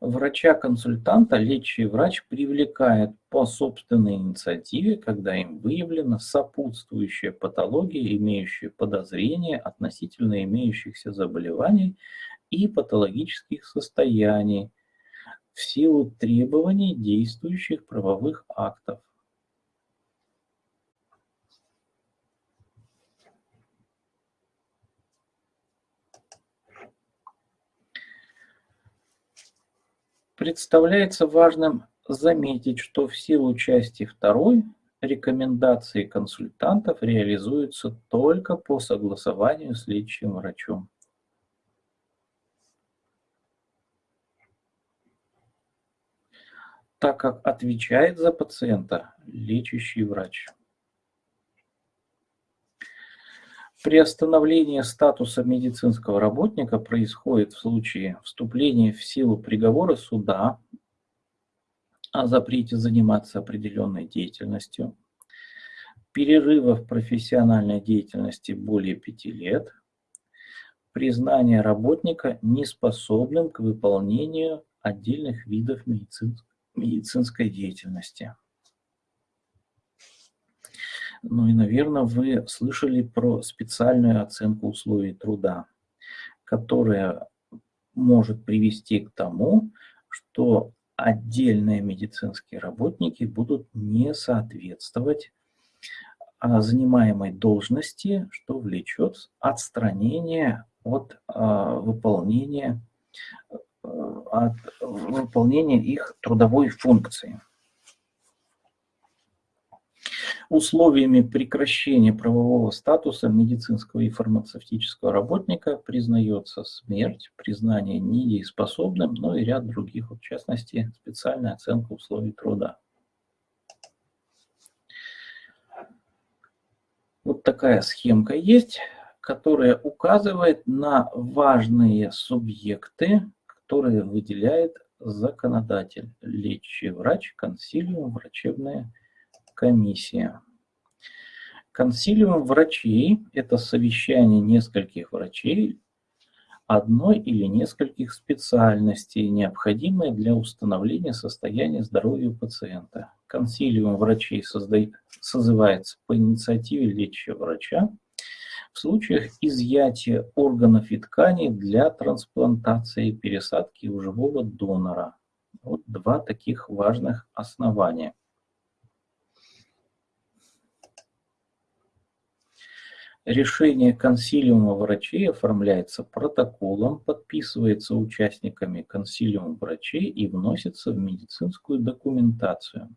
Врача-консультанта лечащий врач привлекает по собственной инициативе, когда им выявлена сопутствующая патология, имеющая подозрение относительно имеющихся заболеваний и патологических состояний в силу требований действующих правовых актов. Представляется важным заметить, что в силу части 2 рекомендации консультантов реализуются только по согласованию с лечащим врачом. так как отвечает за пациента лечащий врач. Приостановление статуса медицинского работника происходит в случае вступления в силу приговора суда о запрете заниматься определенной деятельностью, перерыва в профессиональной деятельности более пяти лет, признание работника неспособным к выполнению отдельных видов медицинской деятельности. Ну и, наверное, вы слышали про специальную оценку условий труда, которая может привести к тому, что отдельные медицинские работники будут не соответствовать а, занимаемой должности, что влечет отстранение от а, выполнения, а, от выполнения их трудовой функции. Условиями прекращения правового статуса медицинского и фармацевтического работника признается смерть, признание недееспособным, но и ряд других, в частности, специальная оценка условий труда. Вот такая схемка есть, которая указывает на важные субъекты, которые выделяет законодатель, лечащий врач, консилиум, врачебная комиссия. Консилиум врачей – это совещание нескольких врачей одной или нескольких специальностей, необходимые для установления состояния здоровья пациента. Консилиум врачей создает, созывается по инициативе лечащего врача в случаях изъятия органов и тканей для трансплантации и пересадки у живого донора. Вот два таких важных основания – Решение консилиума врачей оформляется протоколом, подписывается участниками консилиума врачей и вносится в медицинскую документацию.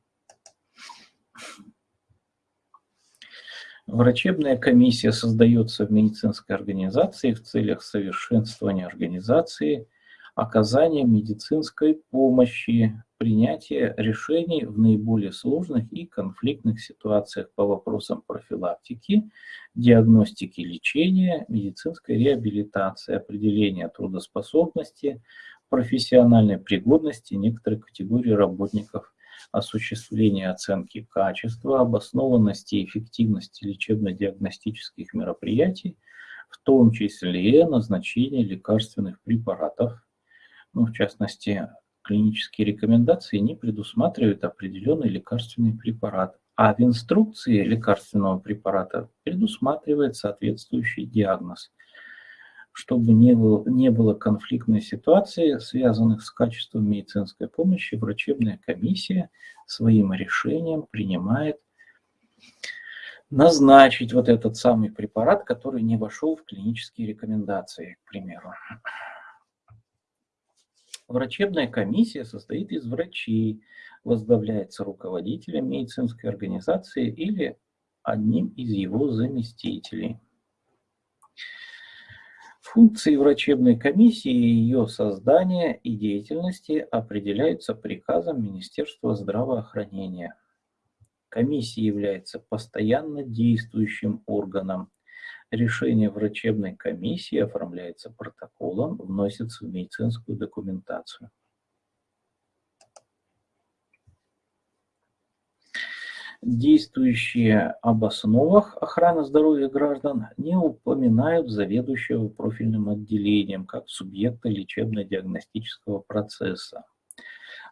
Врачебная комиссия создается в медицинской организации в целях совершенствования организации, оказания медицинской помощи, принятия решений в наиболее сложных и конфликтных ситуациях по вопросам профилактики, диагностики лечения, медицинской реабилитации, определения трудоспособности, профессиональной пригодности некоторых категорий работников, осуществления оценки качества, обоснованности и эффективности лечебно-диагностических мероприятий, в том числе назначения лекарственных препаратов, ну, в частности, клинические рекомендации не предусматривают определенный лекарственный препарат, а в инструкции лекарственного препарата предусматривает соответствующий диагноз. Чтобы не было, не было конфликтной ситуации, связанных с качеством медицинской помощи, врачебная комиссия своим решением принимает назначить вот этот самый препарат, который не вошел в клинические рекомендации, к примеру. Врачебная комиссия состоит из врачей, возглавляется руководителем медицинской организации или одним из его заместителей. Функции врачебной комиссии ее создания и деятельности определяются приказом Министерства здравоохранения. Комиссия является постоянно действующим органом Решение врачебной комиссии оформляется протоколом, вносится в медицинскую документацию. Действующие об основах охраны здоровья граждан не упоминают заведующего профильным отделением как субъекта лечебно-диагностического процесса.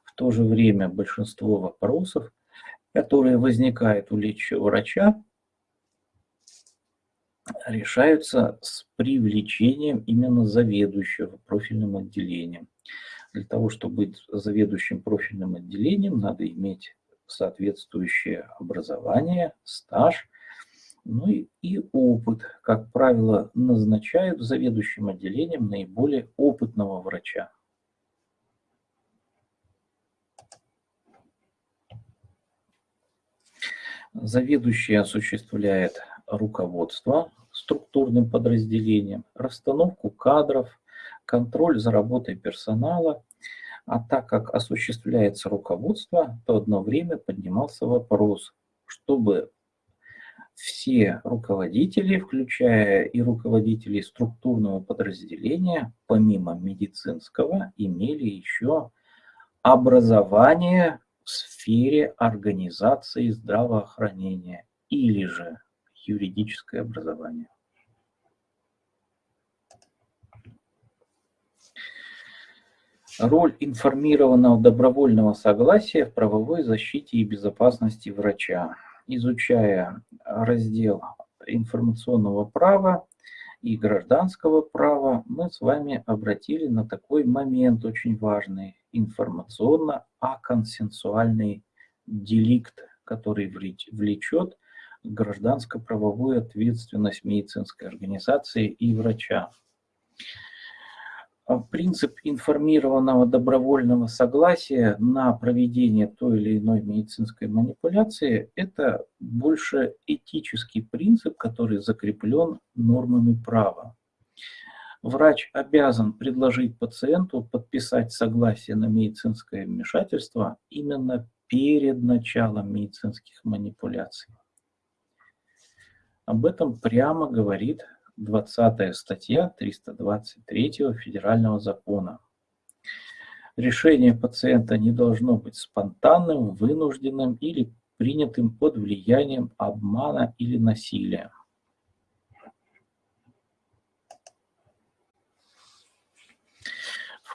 В то же время большинство вопросов, которые возникают у лечащего врача, решаются с привлечением именно заведующего профильным отделением. Для того, чтобы быть заведующим профильным отделением, надо иметь соответствующее образование, стаж, ну и, и опыт. Как правило, назначают заведующим отделением наиболее опытного врача. Заведующий осуществляет руководство структурным подразделением, расстановку кадров, контроль за работой персонала. А так как осуществляется руководство, то одно время поднимался вопрос, чтобы все руководители, включая и руководителей структурного подразделения, помимо медицинского, имели еще образование в сфере организации здравоохранения или же юридическое образование. Роль информированного добровольного согласия в правовой защите и безопасности врача. Изучая раздел информационного права и гражданского права, мы с вами обратили на такой момент очень важный информационно-аконсенсуальный деликт, который влечет гражданско-правовую ответственность медицинской организации и врача. А принцип информированного добровольного согласия на проведение той или иной медицинской манипуляции – это больше этический принцип, который закреплен нормами права. Врач обязан предложить пациенту подписать согласие на медицинское вмешательство именно перед началом медицинских манипуляций. Об этом прямо говорит 20 статья 323 Федерального закона. Решение пациента не должно быть спонтанным, вынужденным или принятым под влиянием обмана или насилия.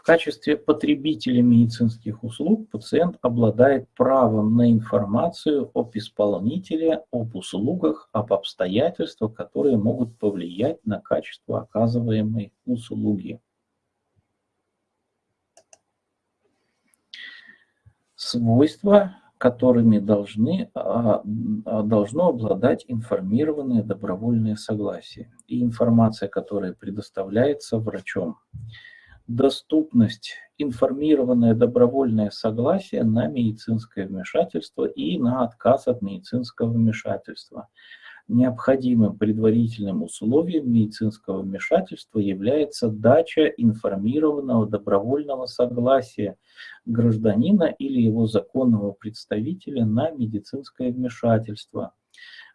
В качестве потребителя медицинских услуг пациент обладает правом на информацию об исполнителе, об услугах, об обстоятельствах, которые могут повлиять на качество оказываемой услуги. Свойства, которыми должны, а, а, должно обладать информированное добровольное согласие и информация, которая предоставляется врачом доступность, информированное добровольное согласие на медицинское вмешательство и на отказ от медицинского вмешательства. Необходимым предварительным условием медицинского вмешательства является дача информированного добровольного согласия гражданина или его законного представителя на медицинское вмешательство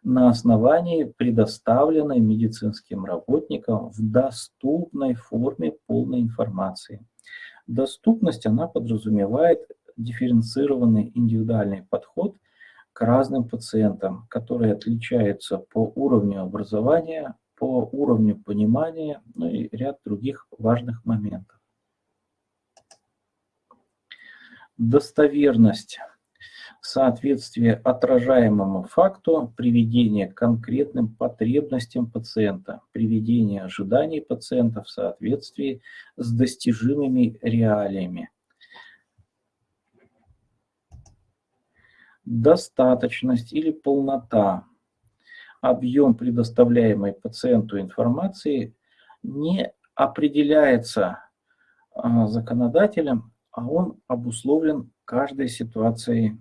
на основании предоставленной медицинским работникам в доступной форме полной информации. Доступность, она подразумевает дифференцированный индивидуальный подход к разным пациентам, которые отличаются по уровню образования, по уровню понимания, ну и ряд других важных моментов. Достоверность соответствие отражаемому факту, приведение к конкретным потребностям пациента, приведение ожиданий пациента в соответствии с достижимыми реалиями. Достаточность или полнота, объем предоставляемой пациенту информации не определяется а, законодателем, а он обусловлен каждой ситуацией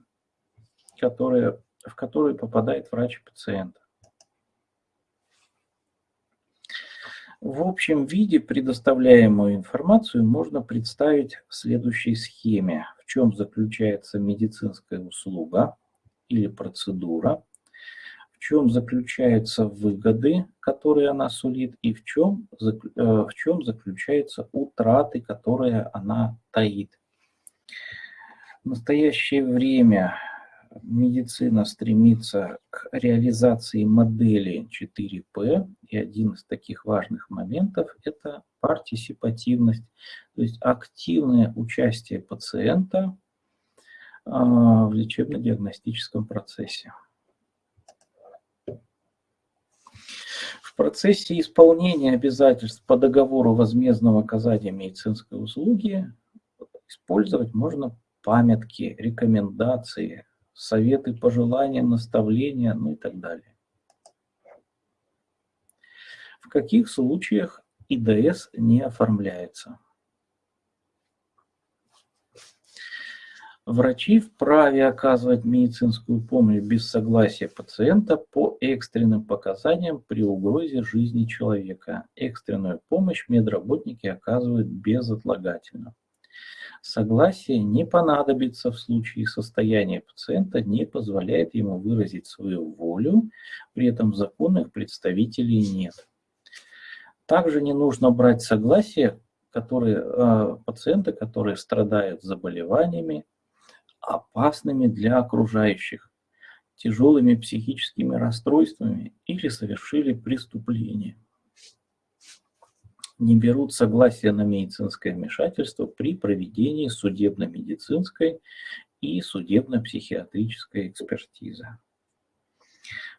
которые, в которую попадает врач пациента. В общем виде предоставляемую информацию можно представить в следующей схеме. В чем заключается медицинская услуга или процедура, в чем заключаются выгоды, которые она сулит, и в чем, э, в чем заключаются утраты, которые она таит. В настоящее время медицина стремится к реализации модели 4P, и один из таких важных моментов – это партисипативность, то есть активное участие пациента а, в лечебно-диагностическом процессе. В процессе исполнения обязательств по договору возмездного оказания медицинской услуги использовать можно памятки, рекомендации, советы, пожелания, наставления, ну и так далее. В каких случаях ИДС не оформляется? Врачи вправе оказывать медицинскую помощь без согласия пациента по экстренным показаниям при угрозе жизни человека. Экстренную помощь медработники оказывают безотлагательно. Согласие не понадобится в случае состояния пациента, не позволяет ему выразить свою волю, при этом законных представителей нет. Также не нужно брать согласие которые, э, пациенты, которые страдают заболеваниями, опасными для окружающих, тяжелыми психическими расстройствами или совершили преступление. Не берут согласия на медицинское вмешательство при проведении судебно-медицинской и судебно-психиатрической экспертизы.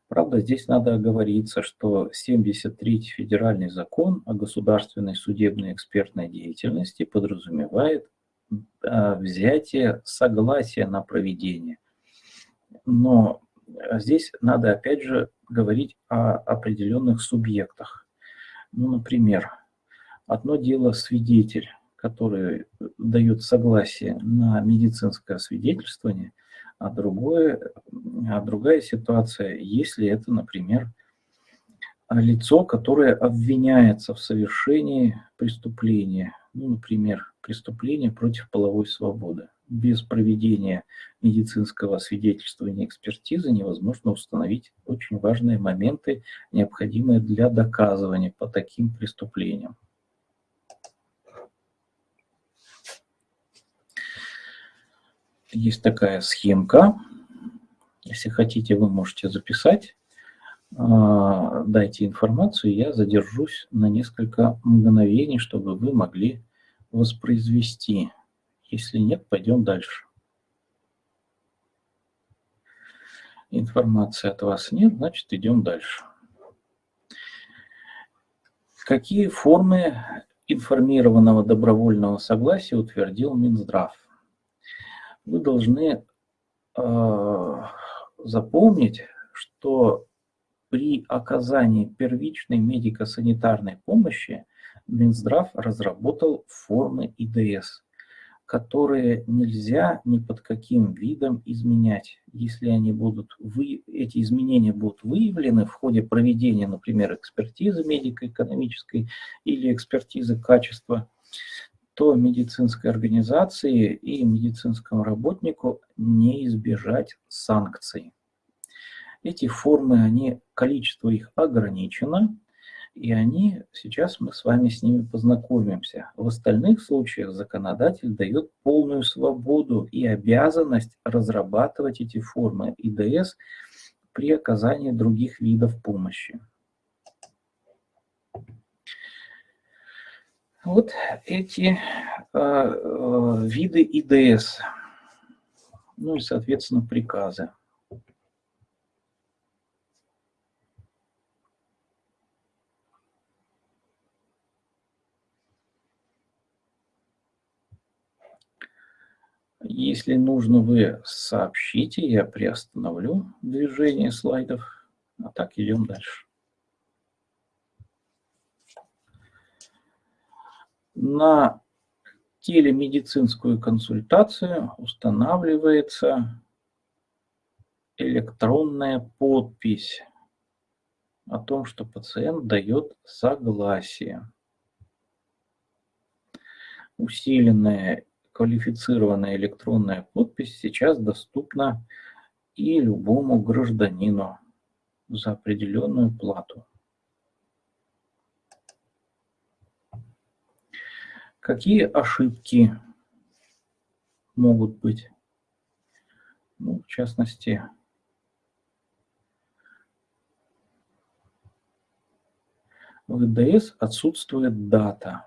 Правда, здесь надо оговориться, что 73-й федеральный закон о государственной судебной экспертной деятельности подразумевает а, взятие согласия на проведение. Но здесь надо опять же говорить о определенных субъектах. Ну, например, одно дело свидетель, который дает согласие на медицинское освидетельствование – а, другое, а другая ситуация, если это, например, лицо, которое обвиняется в совершении преступления, ну, например, преступления против половой свободы. Без проведения медицинского свидетельствования экспертизы невозможно установить очень важные моменты, необходимые для доказывания по таким преступлениям. Есть такая схемка. Если хотите, вы можете записать. А, дайте информацию, я задержусь на несколько мгновений, чтобы вы могли воспроизвести. Если нет, пойдем дальше. Информации от вас нет, значит идем дальше. Какие формы информированного добровольного согласия утвердил Минздрав? Вы должны э, запомнить, что при оказании первичной медико-санитарной помощи Минздрав разработал формы ИДС, которые нельзя ни под каким видом изменять. Если они будут вы, эти изменения будут выявлены в ходе проведения, например, экспертизы медико-экономической или экспертизы качества, то медицинской организации и медицинскому работнику не избежать санкций. Эти формы, они, количество их ограничено, и они, сейчас мы с вами с ними познакомимся. В остальных случаях законодатель дает полную свободу и обязанность разрабатывать эти формы ИДС при оказании других видов помощи. Вот эти э, э, виды ИДС, ну и, соответственно, приказы. Если нужно, вы сообщите, я приостановлю движение слайдов, а так идем дальше. На телемедицинскую консультацию устанавливается электронная подпись о том, что пациент дает согласие. Усиленная квалифицированная электронная подпись сейчас доступна и любому гражданину за определенную плату. Какие ошибки могут быть? Ну, в частности, в ИДС отсутствует дата.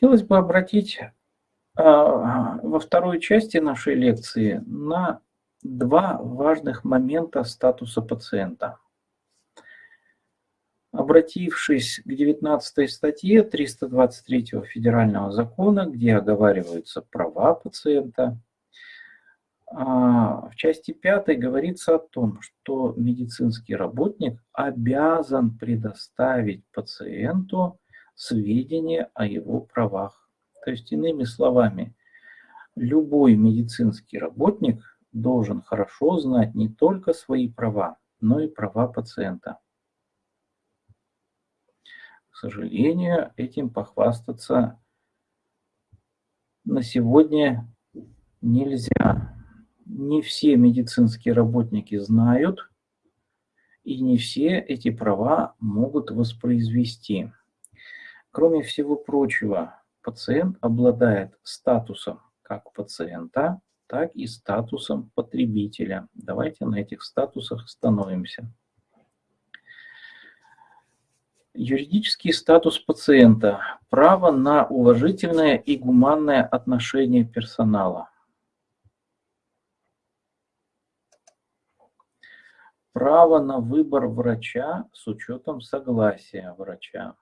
Хотелось бы обратить а, во второй части нашей лекции на два важных момента статуса пациента. Обратившись к 19 статье 323 Федерального закона, где оговариваются права пациента, а, в части 5 говорится о том, что медицинский работник обязан предоставить пациенту сведения о его правах. То есть, иными словами, любой медицинский работник должен хорошо знать не только свои права, но и права пациента. К сожалению, этим похвастаться на сегодня нельзя. Не все медицинские работники знают, и не все эти права могут воспроизвести. Кроме всего прочего, пациент обладает статусом как пациента, так и статусом потребителя. Давайте на этих статусах остановимся. Юридический статус пациента. Право на уважительное и гуманное отношение персонала. Право на выбор врача с учетом согласия врача.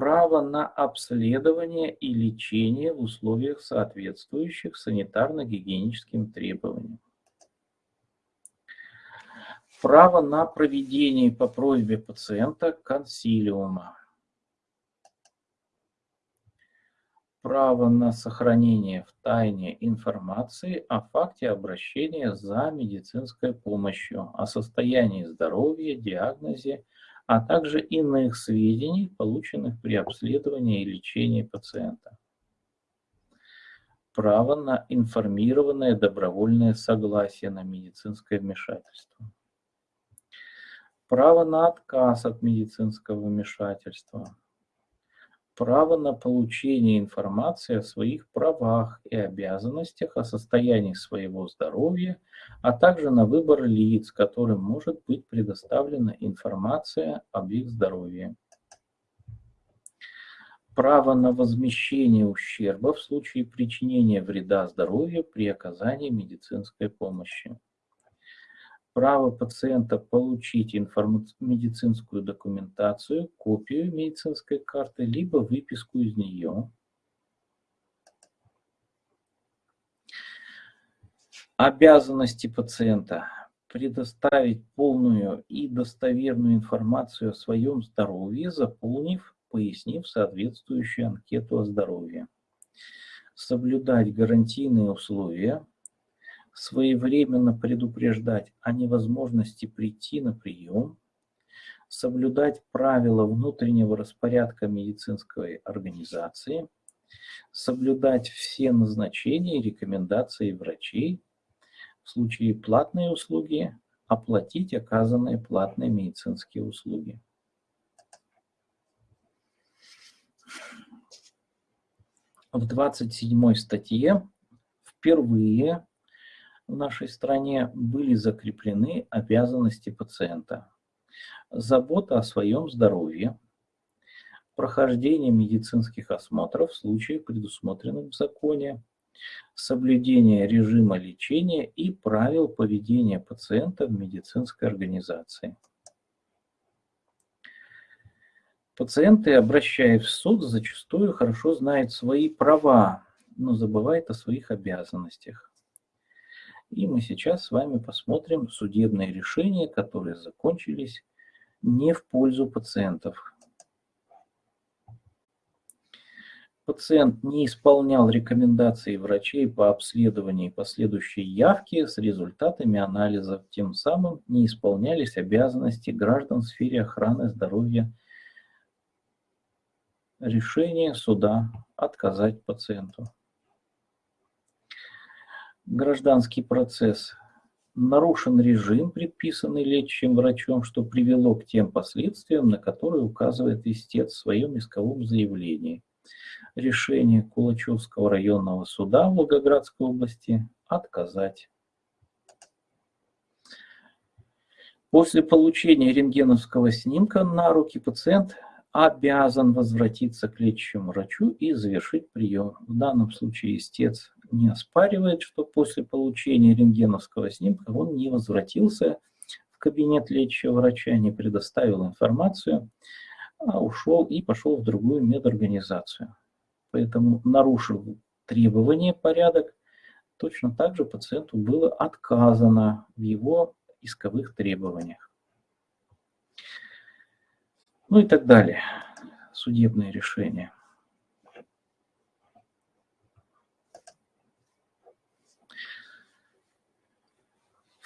Право на обследование и лечение в условиях, соответствующих санитарно-гигиеническим требованиям. Право на проведение по просьбе пациента консилиума, право на сохранение в тайне информации о факте обращения за медицинской помощью, о состоянии здоровья, диагнозе, а также иных сведений, полученных при обследовании и лечении пациента. Право на информированное добровольное согласие на медицинское вмешательство право на отказ от медицинского вмешательства, право на получение информации о своих правах и обязанностях, о состоянии своего здоровья, а также на выбор лиц, которым может быть предоставлена информация об их здоровье. Право на возмещение ущерба в случае причинения вреда здоровью при оказании медицинской помощи право пациента получить медицинскую документацию, копию медицинской карты, либо выписку из нее. Обязанности пациента предоставить полную и достоверную информацию о своем здоровье, заполнив, пояснив соответствующую анкету о здоровье. Соблюдать гарантийные условия, своевременно предупреждать о невозможности прийти на прием, соблюдать правила внутреннего распорядка медицинской организации, соблюдать все назначения и рекомендации врачей, в случае платной услуги оплатить оказанные платные медицинские услуги. В 27 статье впервые в нашей стране были закреплены обязанности пациента. Забота о своем здоровье, прохождение медицинских осмотров в случае, предусмотренных в законе, соблюдение режима лечения и правил поведения пациента в медицинской организации. Пациенты, обращаясь в суд, зачастую хорошо знают свои права, но забывают о своих обязанностях. И мы сейчас с вами посмотрим судебные решения, которые закончились не в пользу пациентов. Пациент не исполнял рекомендации врачей по обследованию и последующей явке с результатами анализов, тем самым не исполнялись обязанности граждан в сфере охраны здоровья. Решение суда отказать пациенту гражданский процесс. Нарушен режим, предписанный лечащим врачом, что привело к тем последствиям, на которые указывает истец в своем исковом заявлении. Решение Кулачевского районного суда Волгоградской области отказать. После получения рентгеновского снимка на руки пациент обязан возвратиться к лечащему врачу и завершить прием. В данном случае истец не оспаривает, что после получения рентгеновского снимка он не возвратился в кабинет лечащего врача, не предоставил информацию, а ушел и пошел в другую медорганизацию. Поэтому нарушил требования, порядок, точно так же пациенту было отказано в его исковых требованиях. Ну и так далее. судебные решения.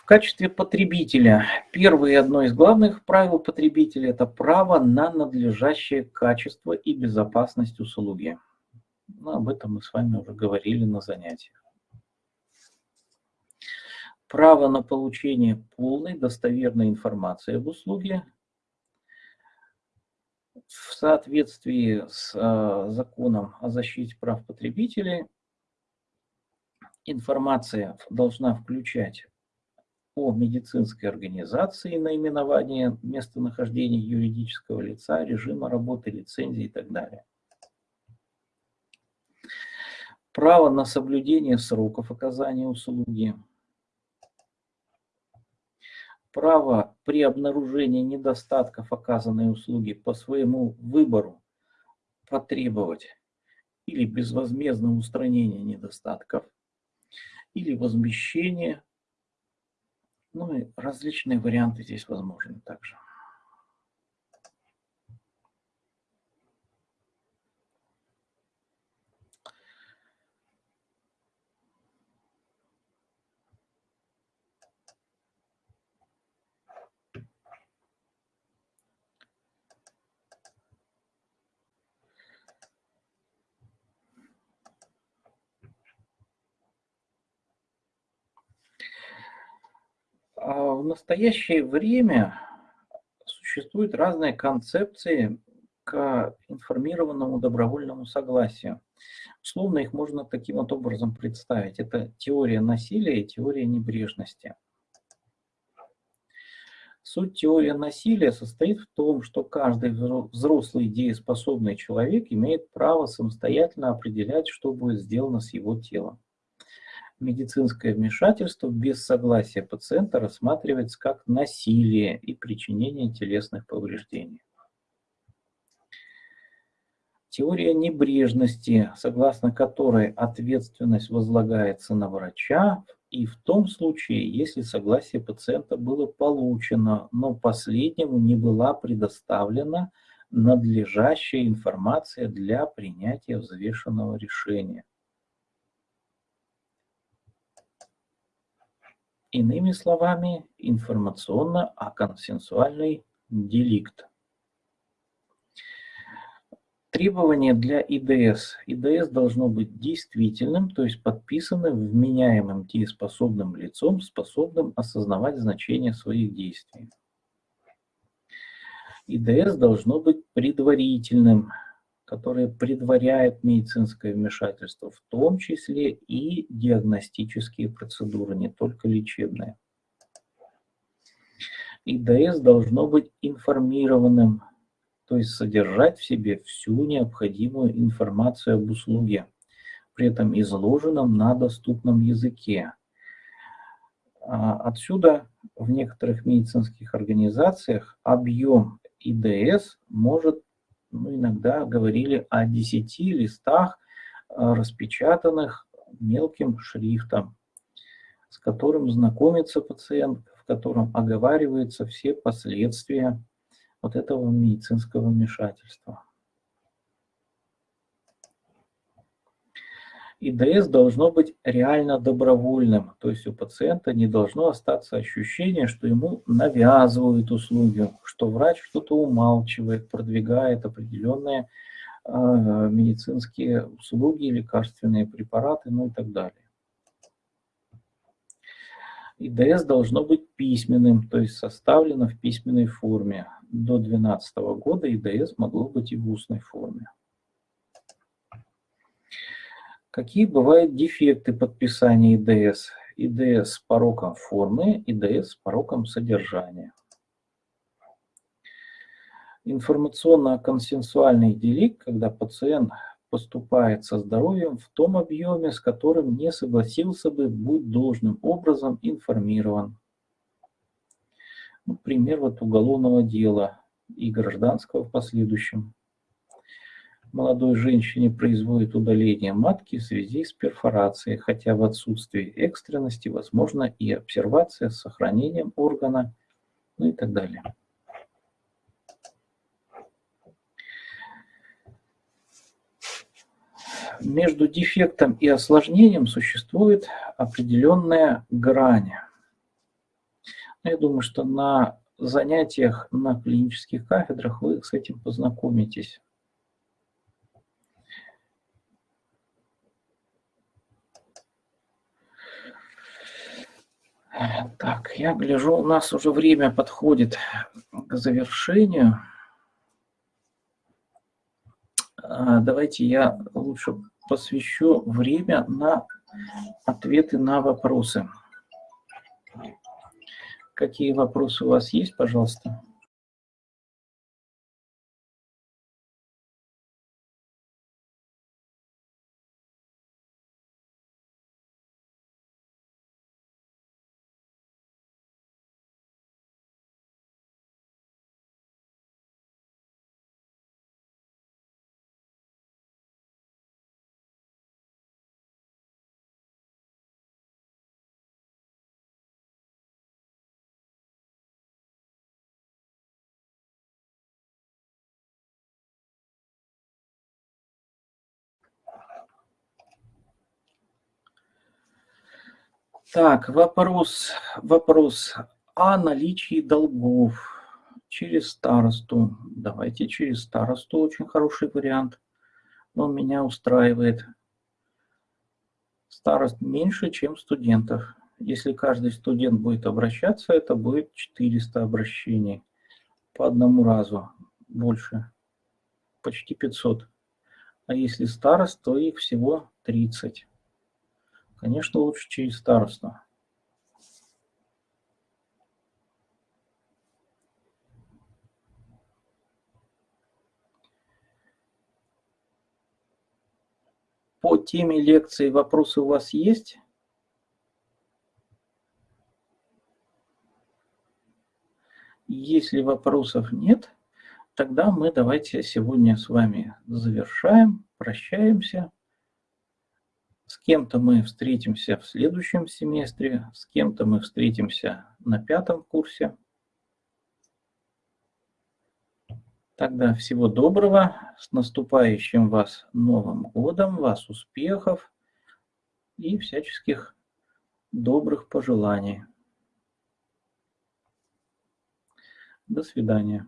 В качестве потребителя первое и одно из главных правил потребителя – это право на надлежащее качество и безопасность услуги. Ну, об этом мы с вами уже говорили на занятиях. Право на получение полной достоверной информации об услуге в соответствии с э, законом о защите прав потребителей информация должна включать о медицинской организации, наименование местонахождения юридического лица, режима работы, лицензии и так далее. Право на соблюдение сроков оказания услуги. Право при обнаружении недостатков оказанной услуги по своему выбору потребовать или безвозмездное устранение недостатков, или возмещение ну и различные варианты здесь возможны также. А в настоящее время существуют разные концепции к информированному добровольному согласию. Условно их можно таким вот образом представить. Это теория насилия и теория небрежности. Суть теории насилия состоит в том, что каждый взрослый дееспособный человек имеет право самостоятельно определять, что будет сделано с его телом медицинское вмешательство без согласия пациента рассматривается как насилие и причинение телесных повреждений. Теория небрежности, согласно которой ответственность возлагается на врача, и в том случае, если согласие пациента было получено, но последнему не была предоставлена надлежащая информация для принятия взвешенного решения. Иными словами, информационно-консенсуальный деликт. Требования для ИДС. ИДС должно быть действительным, то есть подписанным вменяемым дееспособным лицом, способным осознавать значение своих действий. ИДС должно быть предварительным, которые предваряют медицинское вмешательство, в том числе и диагностические процедуры, не только лечебные. ИДС должно быть информированным, то есть содержать в себе всю необходимую информацию об услуге, при этом изложенном на доступном языке. А отсюда в некоторых медицинских организациях объем ИДС может ну, иногда говорили о 10 листах, э, распечатанных мелким шрифтом, с которым знакомится пациент, в котором оговариваются все последствия вот этого медицинского вмешательства. ИДС должно быть реально добровольным, то есть у пациента не должно остаться ощущение, что ему навязывают услуги, что врач что-то умалчивает, продвигает определенные э, медицинские услуги, лекарственные препараты, ну и так далее. ИДС должно быть письменным, то есть составлено в письменной форме. До 2012 года ИДС могло быть и в устной форме. Какие бывают дефекты подписания ИДС? ИДС с пороком формы, ИДС с пороком содержания. Информационно-консенсуальный делик, когда пациент поступает со здоровьем в том объеме, с которым не согласился бы быть должным образом информирован. Ну, пример вот уголовного дела и гражданского в последующем молодой женщине производит удаление матки в связи с перфорацией, хотя в отсутствии экстренности возможна и обсервация с сохранением органа, ну и так далее. между дефектом и осложнением существует определенная грань. Я думаю, что на занятиях на клинических кафедрах вы с этим познакомитесь. Так, я гляжу, у нас уже время подходит к завершению. А, давайте я лучше посвящу время на ответы на вопросы. Какие вопросы у вас есть, пожалуйста? Так, вопрос, вопрос о наличии долгов через старосту. Давайте через старосту, очень хороший вариант. Он меня устраивает. Старост меньше, чем студентов. Если каждый студент будет обращаться, это будет 400 обращений по одному разу, больше, почти 500. А если старост, то их всего 30. Конечно, лучше через старосту. По теме лекции вопросы у вас есть? Если вопросов нет, тогда мы давайте сегодня с вами завершаем, прощаемся. С кем-то мы встретимся в следующем семестре, с кем-то мы встретимся на пятом курсе. Тогда всего доброго, с наступающим вас Новым годом, вас успехов и всяческих добрых пожеланий. До свидания.